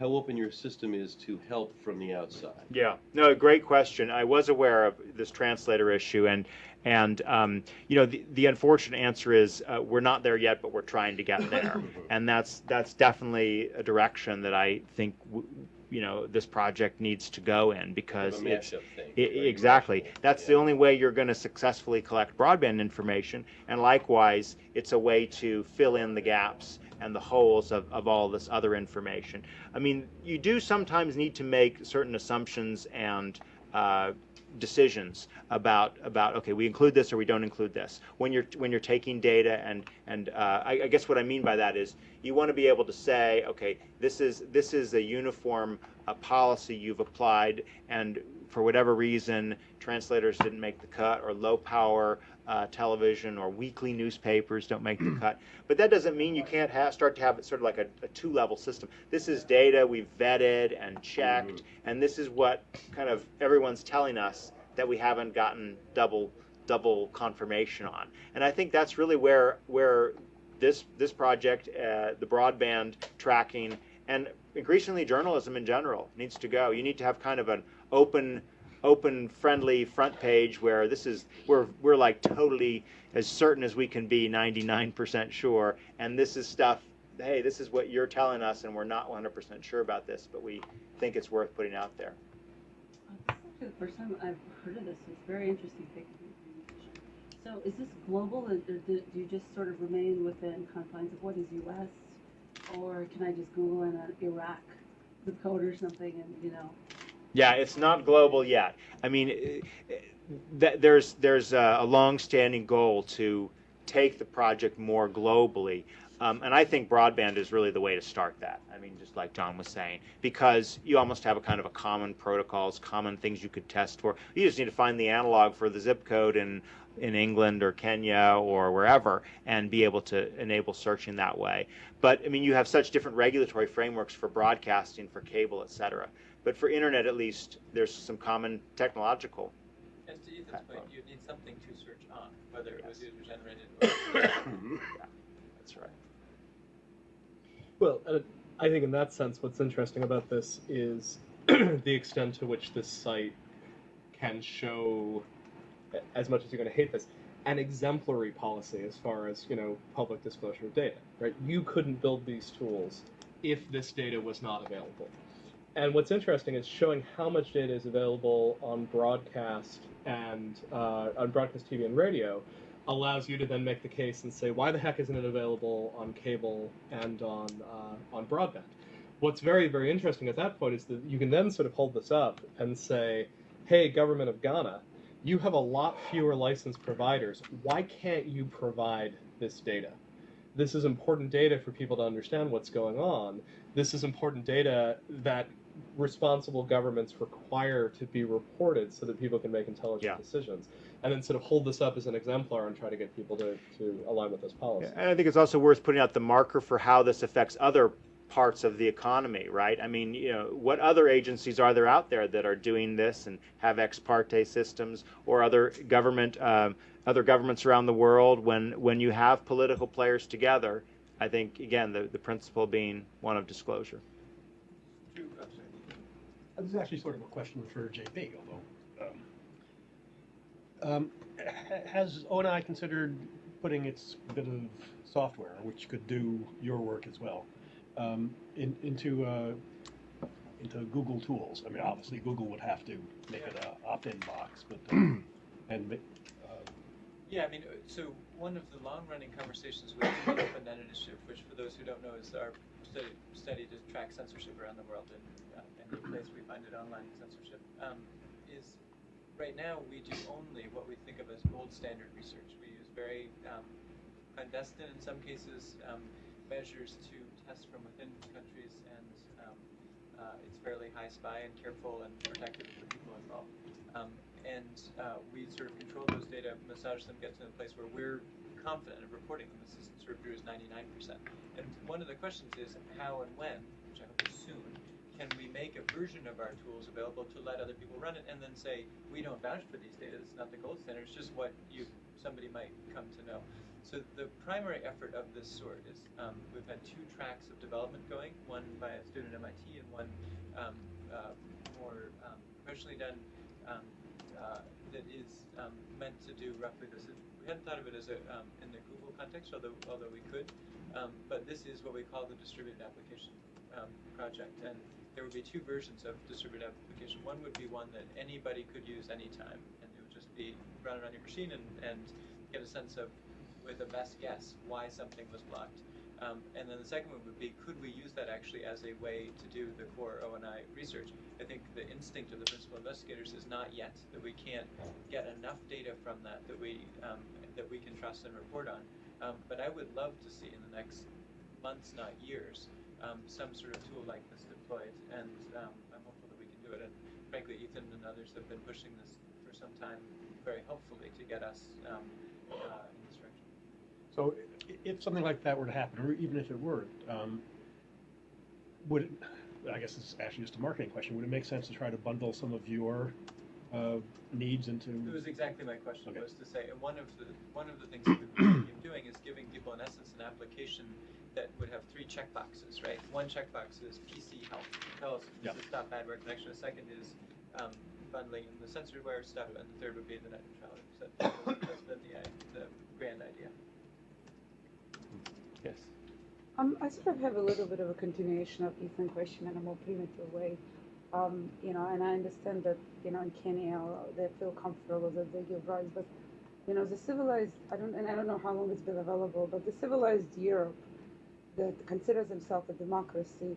how open your system is to help from the outside. Yeah, no, great question. I was aware of this translator issue, and and um, you know the, the unfortunate answer is uh, we're not there yet, but we're trying to get there, and that's that's definitely a direction that I think w- you know this project needs to go in because Kind of a it's thing. I- right? exactly. That's the only way you're going to successfully collect broadband information. And likewise, it's a way to fill in the gaps and the holes of, of all this other information. I mean, you do sometimes need to make certain assumptions and uh, decisions about about okay, we include this or we don't include this. When you're when you're taking data and and uh, I, I guess what I mean by that is you want to be able to say okay, this is this is a uniform uh, policy you've applied and for whatever reason translators didn't make the cut or low power uh, television or weekly newspapers don't make the cut. But that doesn't mean you can't have, start to have it sort of like a, a two level system. This is data we've vetted and checked and this is what kind of everyone's telling us that we haven't gotten double double confirmation on. And i think that's really where where this this project uh, the broadband tracking and increasingly journalism in general needs to go. You need to have kind of an open open friendly front page where this is we're we're like totally as certain as we can be 99% sure and this is stuff hey this is what you're telling us and we're not 100% sure about this but we think it's worth putting out there This is actually the first time I've heard of this. It's very interesting. So is this global, or do you just sort of remain within confines of what is U.S.? Or can I just Google in Iraq zip code or something and, you know? Yeah, it's not global yet. I mean, eh, eh, there's there's a, long-standing goal to take the project more globally, um, and I think broadband is really the way to start that. I mean, just like John was saying, because you almost have a kind of a common protocols, common things you could test for. You just need to find the analog for the zip code in in England or Kenya or wherever, and be able to enable searching that way. But I mean, you have such different regulatory frameworks for broadcasting, for cable, et cetera. But for internet, at least, there's some common technological. And to Ethan's point, you need something to search on, whether it was Yes. user generated or. That's right. Well, uh, I think in that sense, what's interesting about this is the extent to which this site can show, as much as you're going to hate this, an exemplary policy as far as you know public disclosure of data. Right? You couldn't build these tools if this data was not available. And what's interesting is showing how much data is available on broadcast and uh, on broadcast TV and radio allows you to then make the case and say, why the heck isn't it available on cable and on uh, on broadband? What's very very interesting at that point is that you can then sort of hold this up and say, hey, government of Ghana, you have a lot fewer licensed providers. Why can't you provide this data? This is important data for people to understand what's going on. This is important data that responsible governments require to be reported so that people can make intelligent Yeah. decisions. And then sort of hold this up as an exemplar and try to get people to, to align with this policy. And I think it's also worth putting out the marker for how this affects other parts of the economy, right? I mean, you know, what other agencies are there out there that are doing this and have ex parte systems, or other government, um, other governments around the world? When when you have political players together, I think again the the principle being one of disclosure. True, oh, sorry. Uh, This is actually sort of a question for JP, although, um, um, ha- has ONI considered putting its bit of software, which could do your work as well, um, in, into, uh, into Google Tools? I mean, obviously, Google would have to make it an opt-in box, but, um, and, uh, Yeah, I mean, uh, so one of the long-running conversations with the Open Net Initiative, which for those who don't know is our study, study to track censorship around the world and place we find it online censorship, um, is right now we do only what we think of as gold standard research. We use very um, clandestine, in some cases, um, measures to test from within countries, and um, uh, it's fairly high spy and careful and protective the people involved. Um, and uh, we sort of control those data, massage them, get to the place where we're confident of reporting them. This is sort of Drew is 99%. And one of the questions is how and when, which I hope is soon, can we make a version of our tools available to let other people run it and then say, we don't vouch for these data, it's not the gold standard, it's just what you somebody might come to know. So the primary effort of this sort is um, we've had two tracks of development going, one by a student at MIT and one um, uh, more um, professionally done um, uh, that is um, meant to do roughly this. We hadn't thought of it as a um, in the Google context, although although we could. But this is what we call the distributed application project, and there would be two versions of distributed application. One would be one that anybody could use anytime, and it would just be run it on your machine and, and get a sense of, with a best guess, why something was blocked. Um, and then the second one would be, could we use that actually as a way to do the core ONI research? I think the instinct of the principal investigators is not yet that we can't get enough data from that that we um, that we can trust and report on. Um, but I would love to see in the next months, not years, um, some sort of tool like this and um, I'm hopeful that we can do it. And frankly, Ethan and others have been pushing this for some time, very helpfully, to get us um, uh, in this direction. So if something like that were to happen, or even if it were, um, would it, I guess it's actually just a marketing question, would it make sense to try to bundle some of your uh, needs into? It was exactly my question Okay. was to say, and one of the one of the things that we've been doing is giving people in essence an application that would have three checkboxes, right? One checkbox is PC help, tell us Yeah. to StopBadware connection. The second is um, bundling in the censorware stuff, and the third would be the net neutrality. So that- that's been the, i- the grand idea. Yes. Um, I sort of have a little bit of a continuation of Ethan's question in a more primitive way. Um, you know, and I understand that, you know, in Kenya, uh, they feel comfortable that they give rights, but, you know, the civilized, I don't, and I don't know how long it's been available, but the civilized Europe that considers themselves a democracy,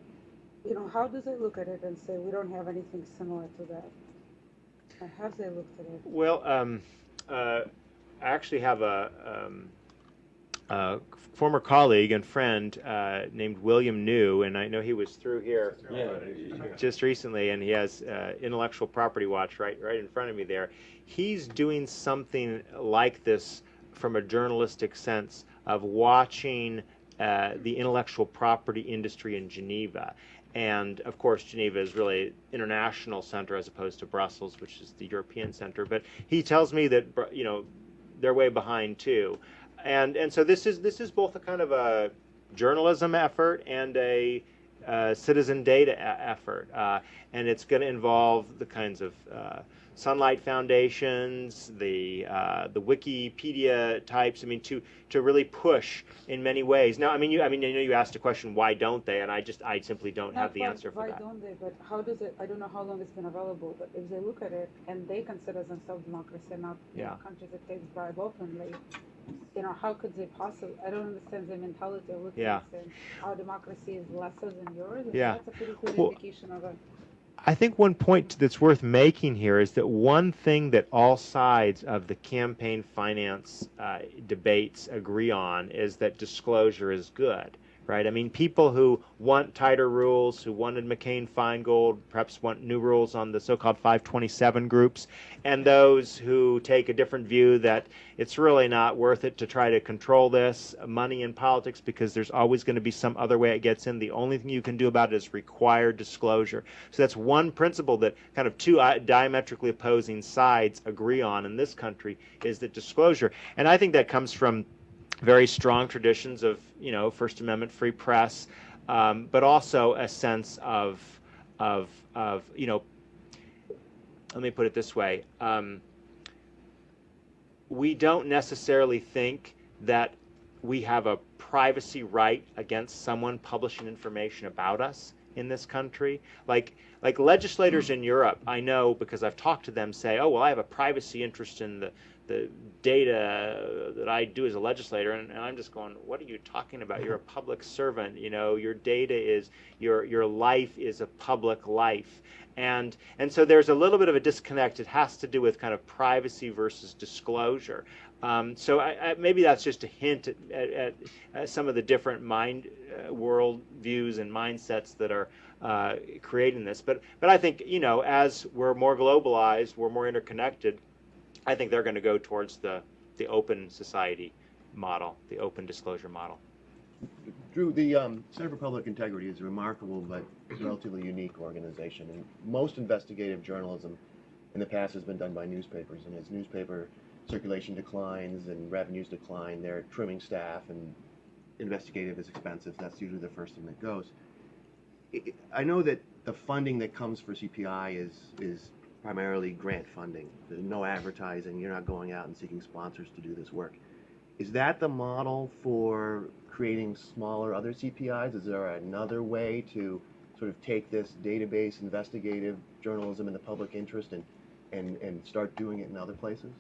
you know, how do they look at it and say, we don't have anything similar to that? Or have they looked at it? Well, um, uh, I actually have a, um, a former colleague and friend uh, named William New, and I know he was through here Yeah. just recently, and he has uh, Intellectual Property Watch right right in front of me there. He's doing something like this from a journalistic sense of watching uh, the intellectual property industry in Geneva. And of course, Geneva is really international center as opposed to Brussels, which is the European center. But he tells me that you know they're way behind too, and and so this is this is both a kind of a journalism effort and a uh, citizen data effort, uh, and it's going to involve the kinds of uh, Sunlight Foundations, the uh, the Wikipedia types. I mean, to to really push in many ways. Now, I mean, you I mean, I know you asked a question, why don't they? And I just I simply don't have the why- answer for why that. don't they? But how does it? I don't know how long it's been available. But if they look at it and they consider themselves democracy, and not know, Yeah. countries that takes bribe openly, you know, how could they possibly? I don't understand the mentality of looking Yeah. at saying our democracy is lesser than yours. Yeah. that's a pretty good Well, indication of a. I think one point that's worth making here is that one thing that all sides of the campaign finance uh, debates agree on is that disclosure is good, right? I mean, people who want tighter rules, who wanted McCain Feingold, perhaps want new rules on the so called 527 groups, and those who take a different view that it's really not worth it to try to control this money in politics because there's always going to be some other way it gets in. The only thing you can do about it is require disclosure. So that's one principle that kind of two uh, diametrically opposing sides agree on in this country is that disclosure. And I think that comes from very strong traditions of, you know, First Amendment free press, um, but also a sense of, of, of, you know, let me put it this way. Um, we don't necessarily think that we have a privacy right against someone publishing information about us in this country. Like like legislators in Europe, I know because I've talked to them say, "Oh, well, I have a privacy interest in the the data that I do as a legislator," and, and I'm just going, "What are you talking about? You're a public servant. You know, your data is your your life is a public life." And and so there's a little bit of a disconnect. It has to do with kind of privacy versus disclosure. Um, so I, I, maybe that's just a hint at, at, at some of the different mind uh, world views and mindsets that are uh, creating this. But but I think you know as we're more globalized, we're more interconnected. I think they're going to go towards the the open society model, the open disclosure model. Drew, the um, Center for Public Integrity is a remarkable but relatively unique organization. And most investigative journalism in the past has been done by newspapers. And as newspaper circulation declines and revenues decline, they're trimming staff, and investigative is expensive. That's usually the first thing that goes. I- know that the funding that comes for CPI is is primarily grant funding. There's no advertising. You're not going out and seeking sponsors to do this work. Is that the model for creating smaller other CPIs? Is there another way to sort of take this database investigative journalism in the public interest and, and, and start doing it in other places?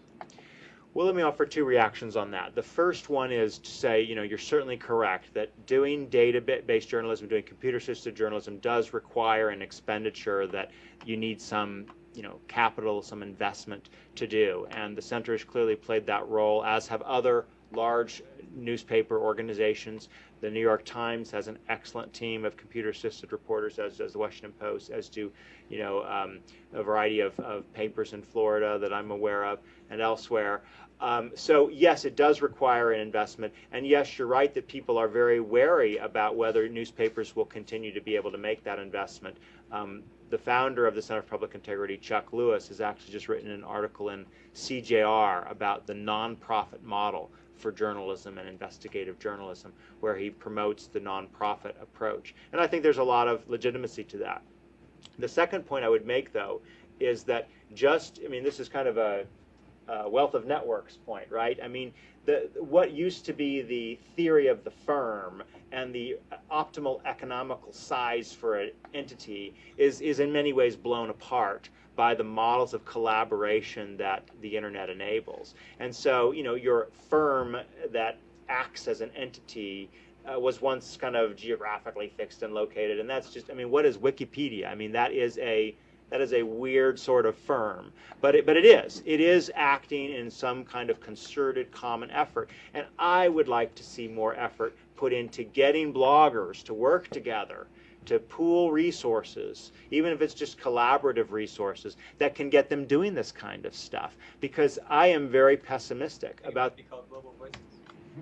Well, let me offer two reactions on that. The first one is to say, you know, you're certainly correct that doing data-based journalism, doing computer-assisted journalism does require an expenditure that you need some, you know, capital, some investment to do. And the center has clearly played that role, as have other large newspaper organizations. The New York Times has an excellent team of computer-assisted reporters, as does the Washington Post, as do, you know, um, a variety of, of papers in Florida that I'm aware of and elsewhere. Um, so yes, it does require an investment, and yes, you're right that people are very wary about whether newspapers will continue to be able to make that investment. Um, the founder of the Center for Public Integrity, Chuck Lewis, has actually just written an article in CJR about the nonprofit model for journalism and investigative journalism, where he promotes the nonprofit approach. And I think there's a lot of legitimacy to that. The second point I would make, though, is that just, I mean, this is kind of a uh, wealth of networks point, right? I mean, the, what used to be the theory of the firm and the optimal economical size for an entity is, is in many ways blown apart by the models of collaboration that the internet enables. And so, you know, your firm that acts as an entity uh, was once kind of geographically fixed and located, and that's just, I mean, what is Wikipedia? I mean, that is a that is a weird sort of firm, but it, but it is. It is acting in some kind of concerted common effort, and I would like to see more effort put into getting bloggers to work together to pool resources, even if it's just collaborative resources, that can get them doing this kind of stuff. Because I am very pessimistic about. Be called Global Voices.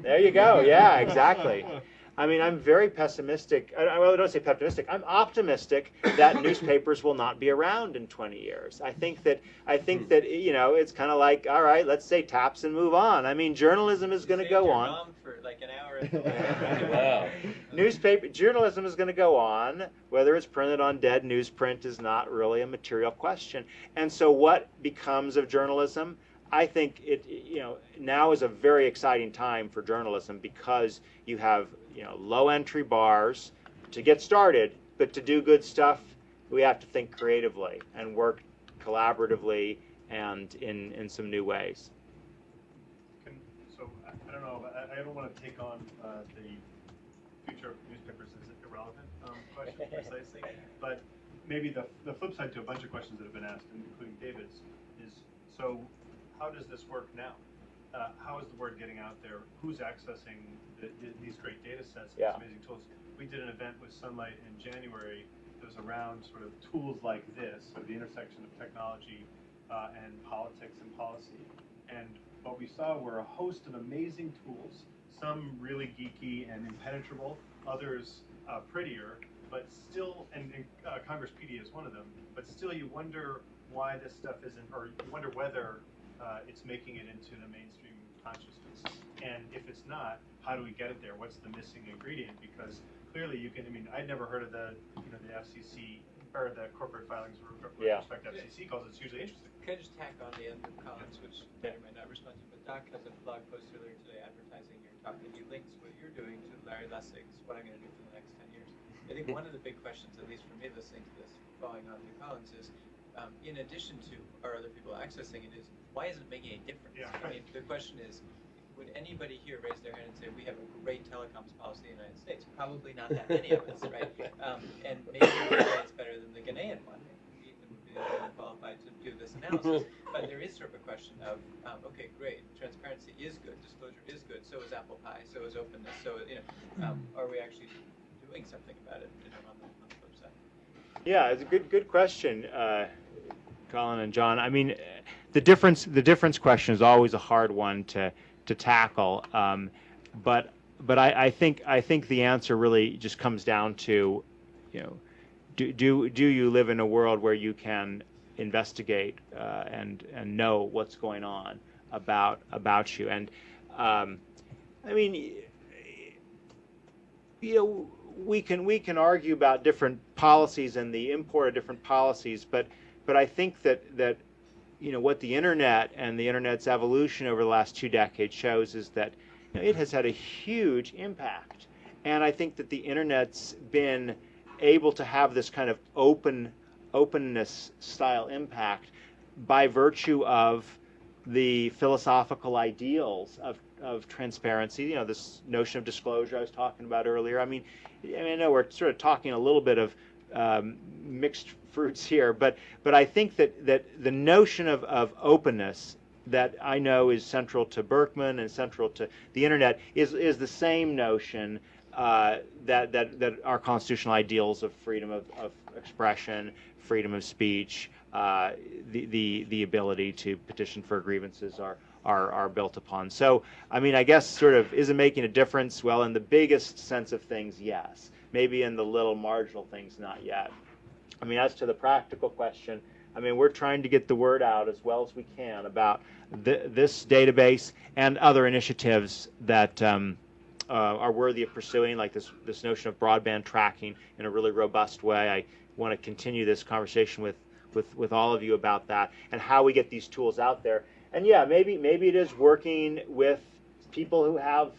There you go. Yeah, exactly. I mean, I'm very pessimistic. I, I don't say pessimistic. I'm optimistic that newspapers will not be around in 20 years. I think that I think hmm. that you know it's kind of like, all right, let's say taps and move on. I mean, journalism is going to go your on. Mom for like an hour. Wow. Newspaper journalism is going to go on. Whether it's printed on dead newsprint is not really a material question. And so, what becomes of journalism? I think it, you know, now is a very exciting time for journalism because you have, you know, low entry bars to get started, but to do good stuff, we have to think creatively and work collaboratively and in, in some new ways. Can, so I, I don't know. I, I don't want to take on uh, the future of newspapers as an irrelevant um, question precisely, but maybe the the flip side to a bunch of questions that have been asked, including David's, is so how does this work now? Uh, how is the word getting out there? Who's accessing the, the, these great data sets Yeah. these amazing tools? We did an event with Sunlight in January that was around sort of tools like this, so the intersection of technology uh, and politics and policy. And what we saw were a host of amazing tools, some really geeky and impenetrable, others uh, prettier, but still, and, and uh, Congresspedia is one of them, but still you wonder why this stuff isn't, or you wonder whether uh, it's making it into the mainstream consciousness. And if it's not, how do we get it there? What's the missing ingredient? Because clearly you can, I mean, I'd never heard of the, you know, the FCC, or the corporate filings with with Yeah. respect to FCC calls, it's usually interesting. Can I just tack on the end of Colin's, which may or may not respond to, but Doc has a blog post earlier today advertising your talk, and he links what you're doing to Larry Lessig's What I'm Going to Do for the Next 10 Years. I think one of the big questions, at least for me listening to this, following on to Colin's, is um, in addition to are other people accessing it, is why isn't it making a difference? Yeah. I mean, the question is, would anybody here raise their hand and say we have a great telecoms policy in the United States? Probably not that many of us, right? Um, and maybe it's better than the Ghanaian one. Ethan would be qualified to do this analysis. But there is sort of a question of, um, okay, great, transparency is good, disclosure is good, so is apple pie, so is openness, so you know, um, are we actually doing something about it? You know, on the, on the flip side. Yeah, it's a good good question, uh, Colin and John. I mean, the difference the difference question is always a hard one to to tackle, um, but but I, I think I think the answer really just comes down to, you know, do do do you live in a world where you can investigate uh, and and know what's going on about about you and um, I mean you know we can we can argue about different policies and the import of different policies but but I think that that you know what the internet and the internet's evolution over the last two decades shows is that you know, it has had a huge impact and I think that the internet's been able to have this kind of open openness style impact by virtue of the philosophical ideals of, of transparency. You know, this notion of disclosure I was talking about earlier. I mean, I, mean, I know we're sort of talking a little bit of um, mixed fruits here, but but I think that that the notion of, of openness that I know is central to Berkman and central to the internet is is the same notion uh, that that that our constitutional ideals of freedom of, of expression, freedom of speech, uh, the, the the ability to petition for grievances are are are built upon. So I mean, I guess sort of is it making a difference? Well, in the biggest sense of things, yes. Maybe in the little marginal things, not yet. I mean, as to the practical question, I mean, we're trying to get the word out as well as we can about th- this database and other initiatives that um, uh, are worthy of pursuing, like this this notion of broadband tracking in a really robust way. I want to continue this conversation with with with all of you about that and how we get these tools out there. And yeah, maybe maybe it is working with people who have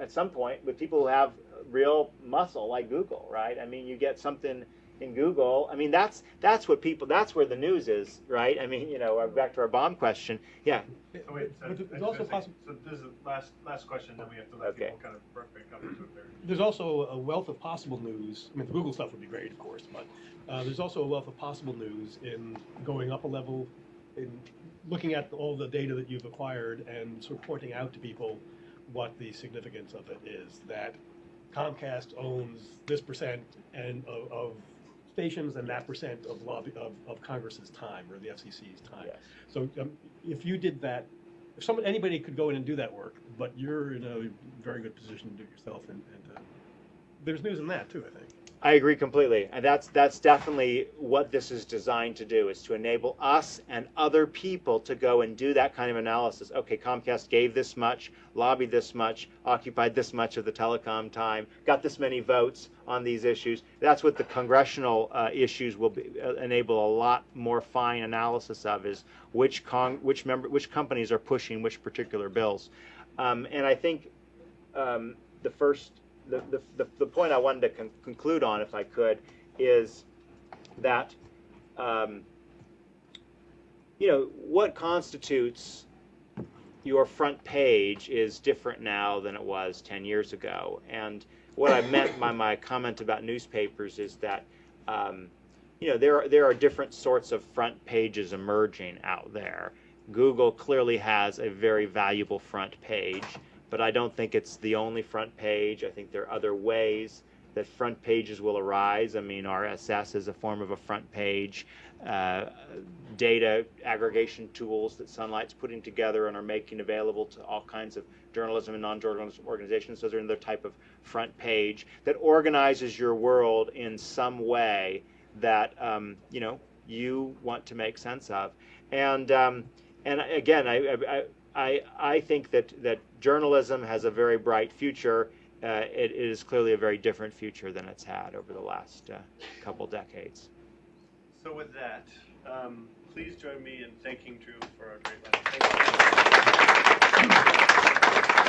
at some point with people who have real muscle like Google, right? I mean, you get something in Google. I mean, that's that's what people. That's where the news is, right? I mean, you know, back to our bomb question. Yeah. So wait, so, But it's also say, possible- so this is the last, last question, then we have to let Okay. people kind of work back up into it there. There's also a wealth of possible news. I mean, the Google stuff would be great, of course, but uh, there's also a wealth of possible news in going up a level, in looking at all the data that you've acquired and sort of pointing out to people what the significance of it is. That Comcast owns this percent and of, of stations and that percent of lobby of, of Congress's time or the FCC's time. Yes. So um, if you did that, if someone anybody could go in and do that work, but you're in a very good position to do it yourself, and, and uh, there's news in that too. I think. I agree completely, and that's that's definitely what this is designed to do: is to enable us and other people to go and do that kind of analysis. Okay, Comcast gave this much, lobbied this much, occupied this much of the telecom time, got this many votes on these issues. That's what the congressional uh, issues will be, uh, enable a lot more fine analysis of: is which con which member which companies are pushing which particular bills, um, and I think um, the first the, the, the, the point I wanted to con- conclude on, if I could, is that, um, you know, what constitutes your front page is different now than it was 10 years ago. And what I meant by my comment about newspapers is that, um, you know, there are, there are different sorts of front pages emerging out there. Google clearly has a very valuable front page but I don't think it's the only front page. I think there are other ways that front pages will arise. I mean, RSS is a form of a front page. Uh, data aggregation tools that Sunlight's putting together and are making available to all kinds of journalism and non-journalism organizations. Those are another type of front page that organizes your world in some way that um, you know you want to make sense of. And um, and again, I, I I, I think that, that journalism has a very bright future. Uh, it, it is clearly a very different future than it's had over the last uh, couple decades. So with that, um, please join me in thanking Drew for a great you.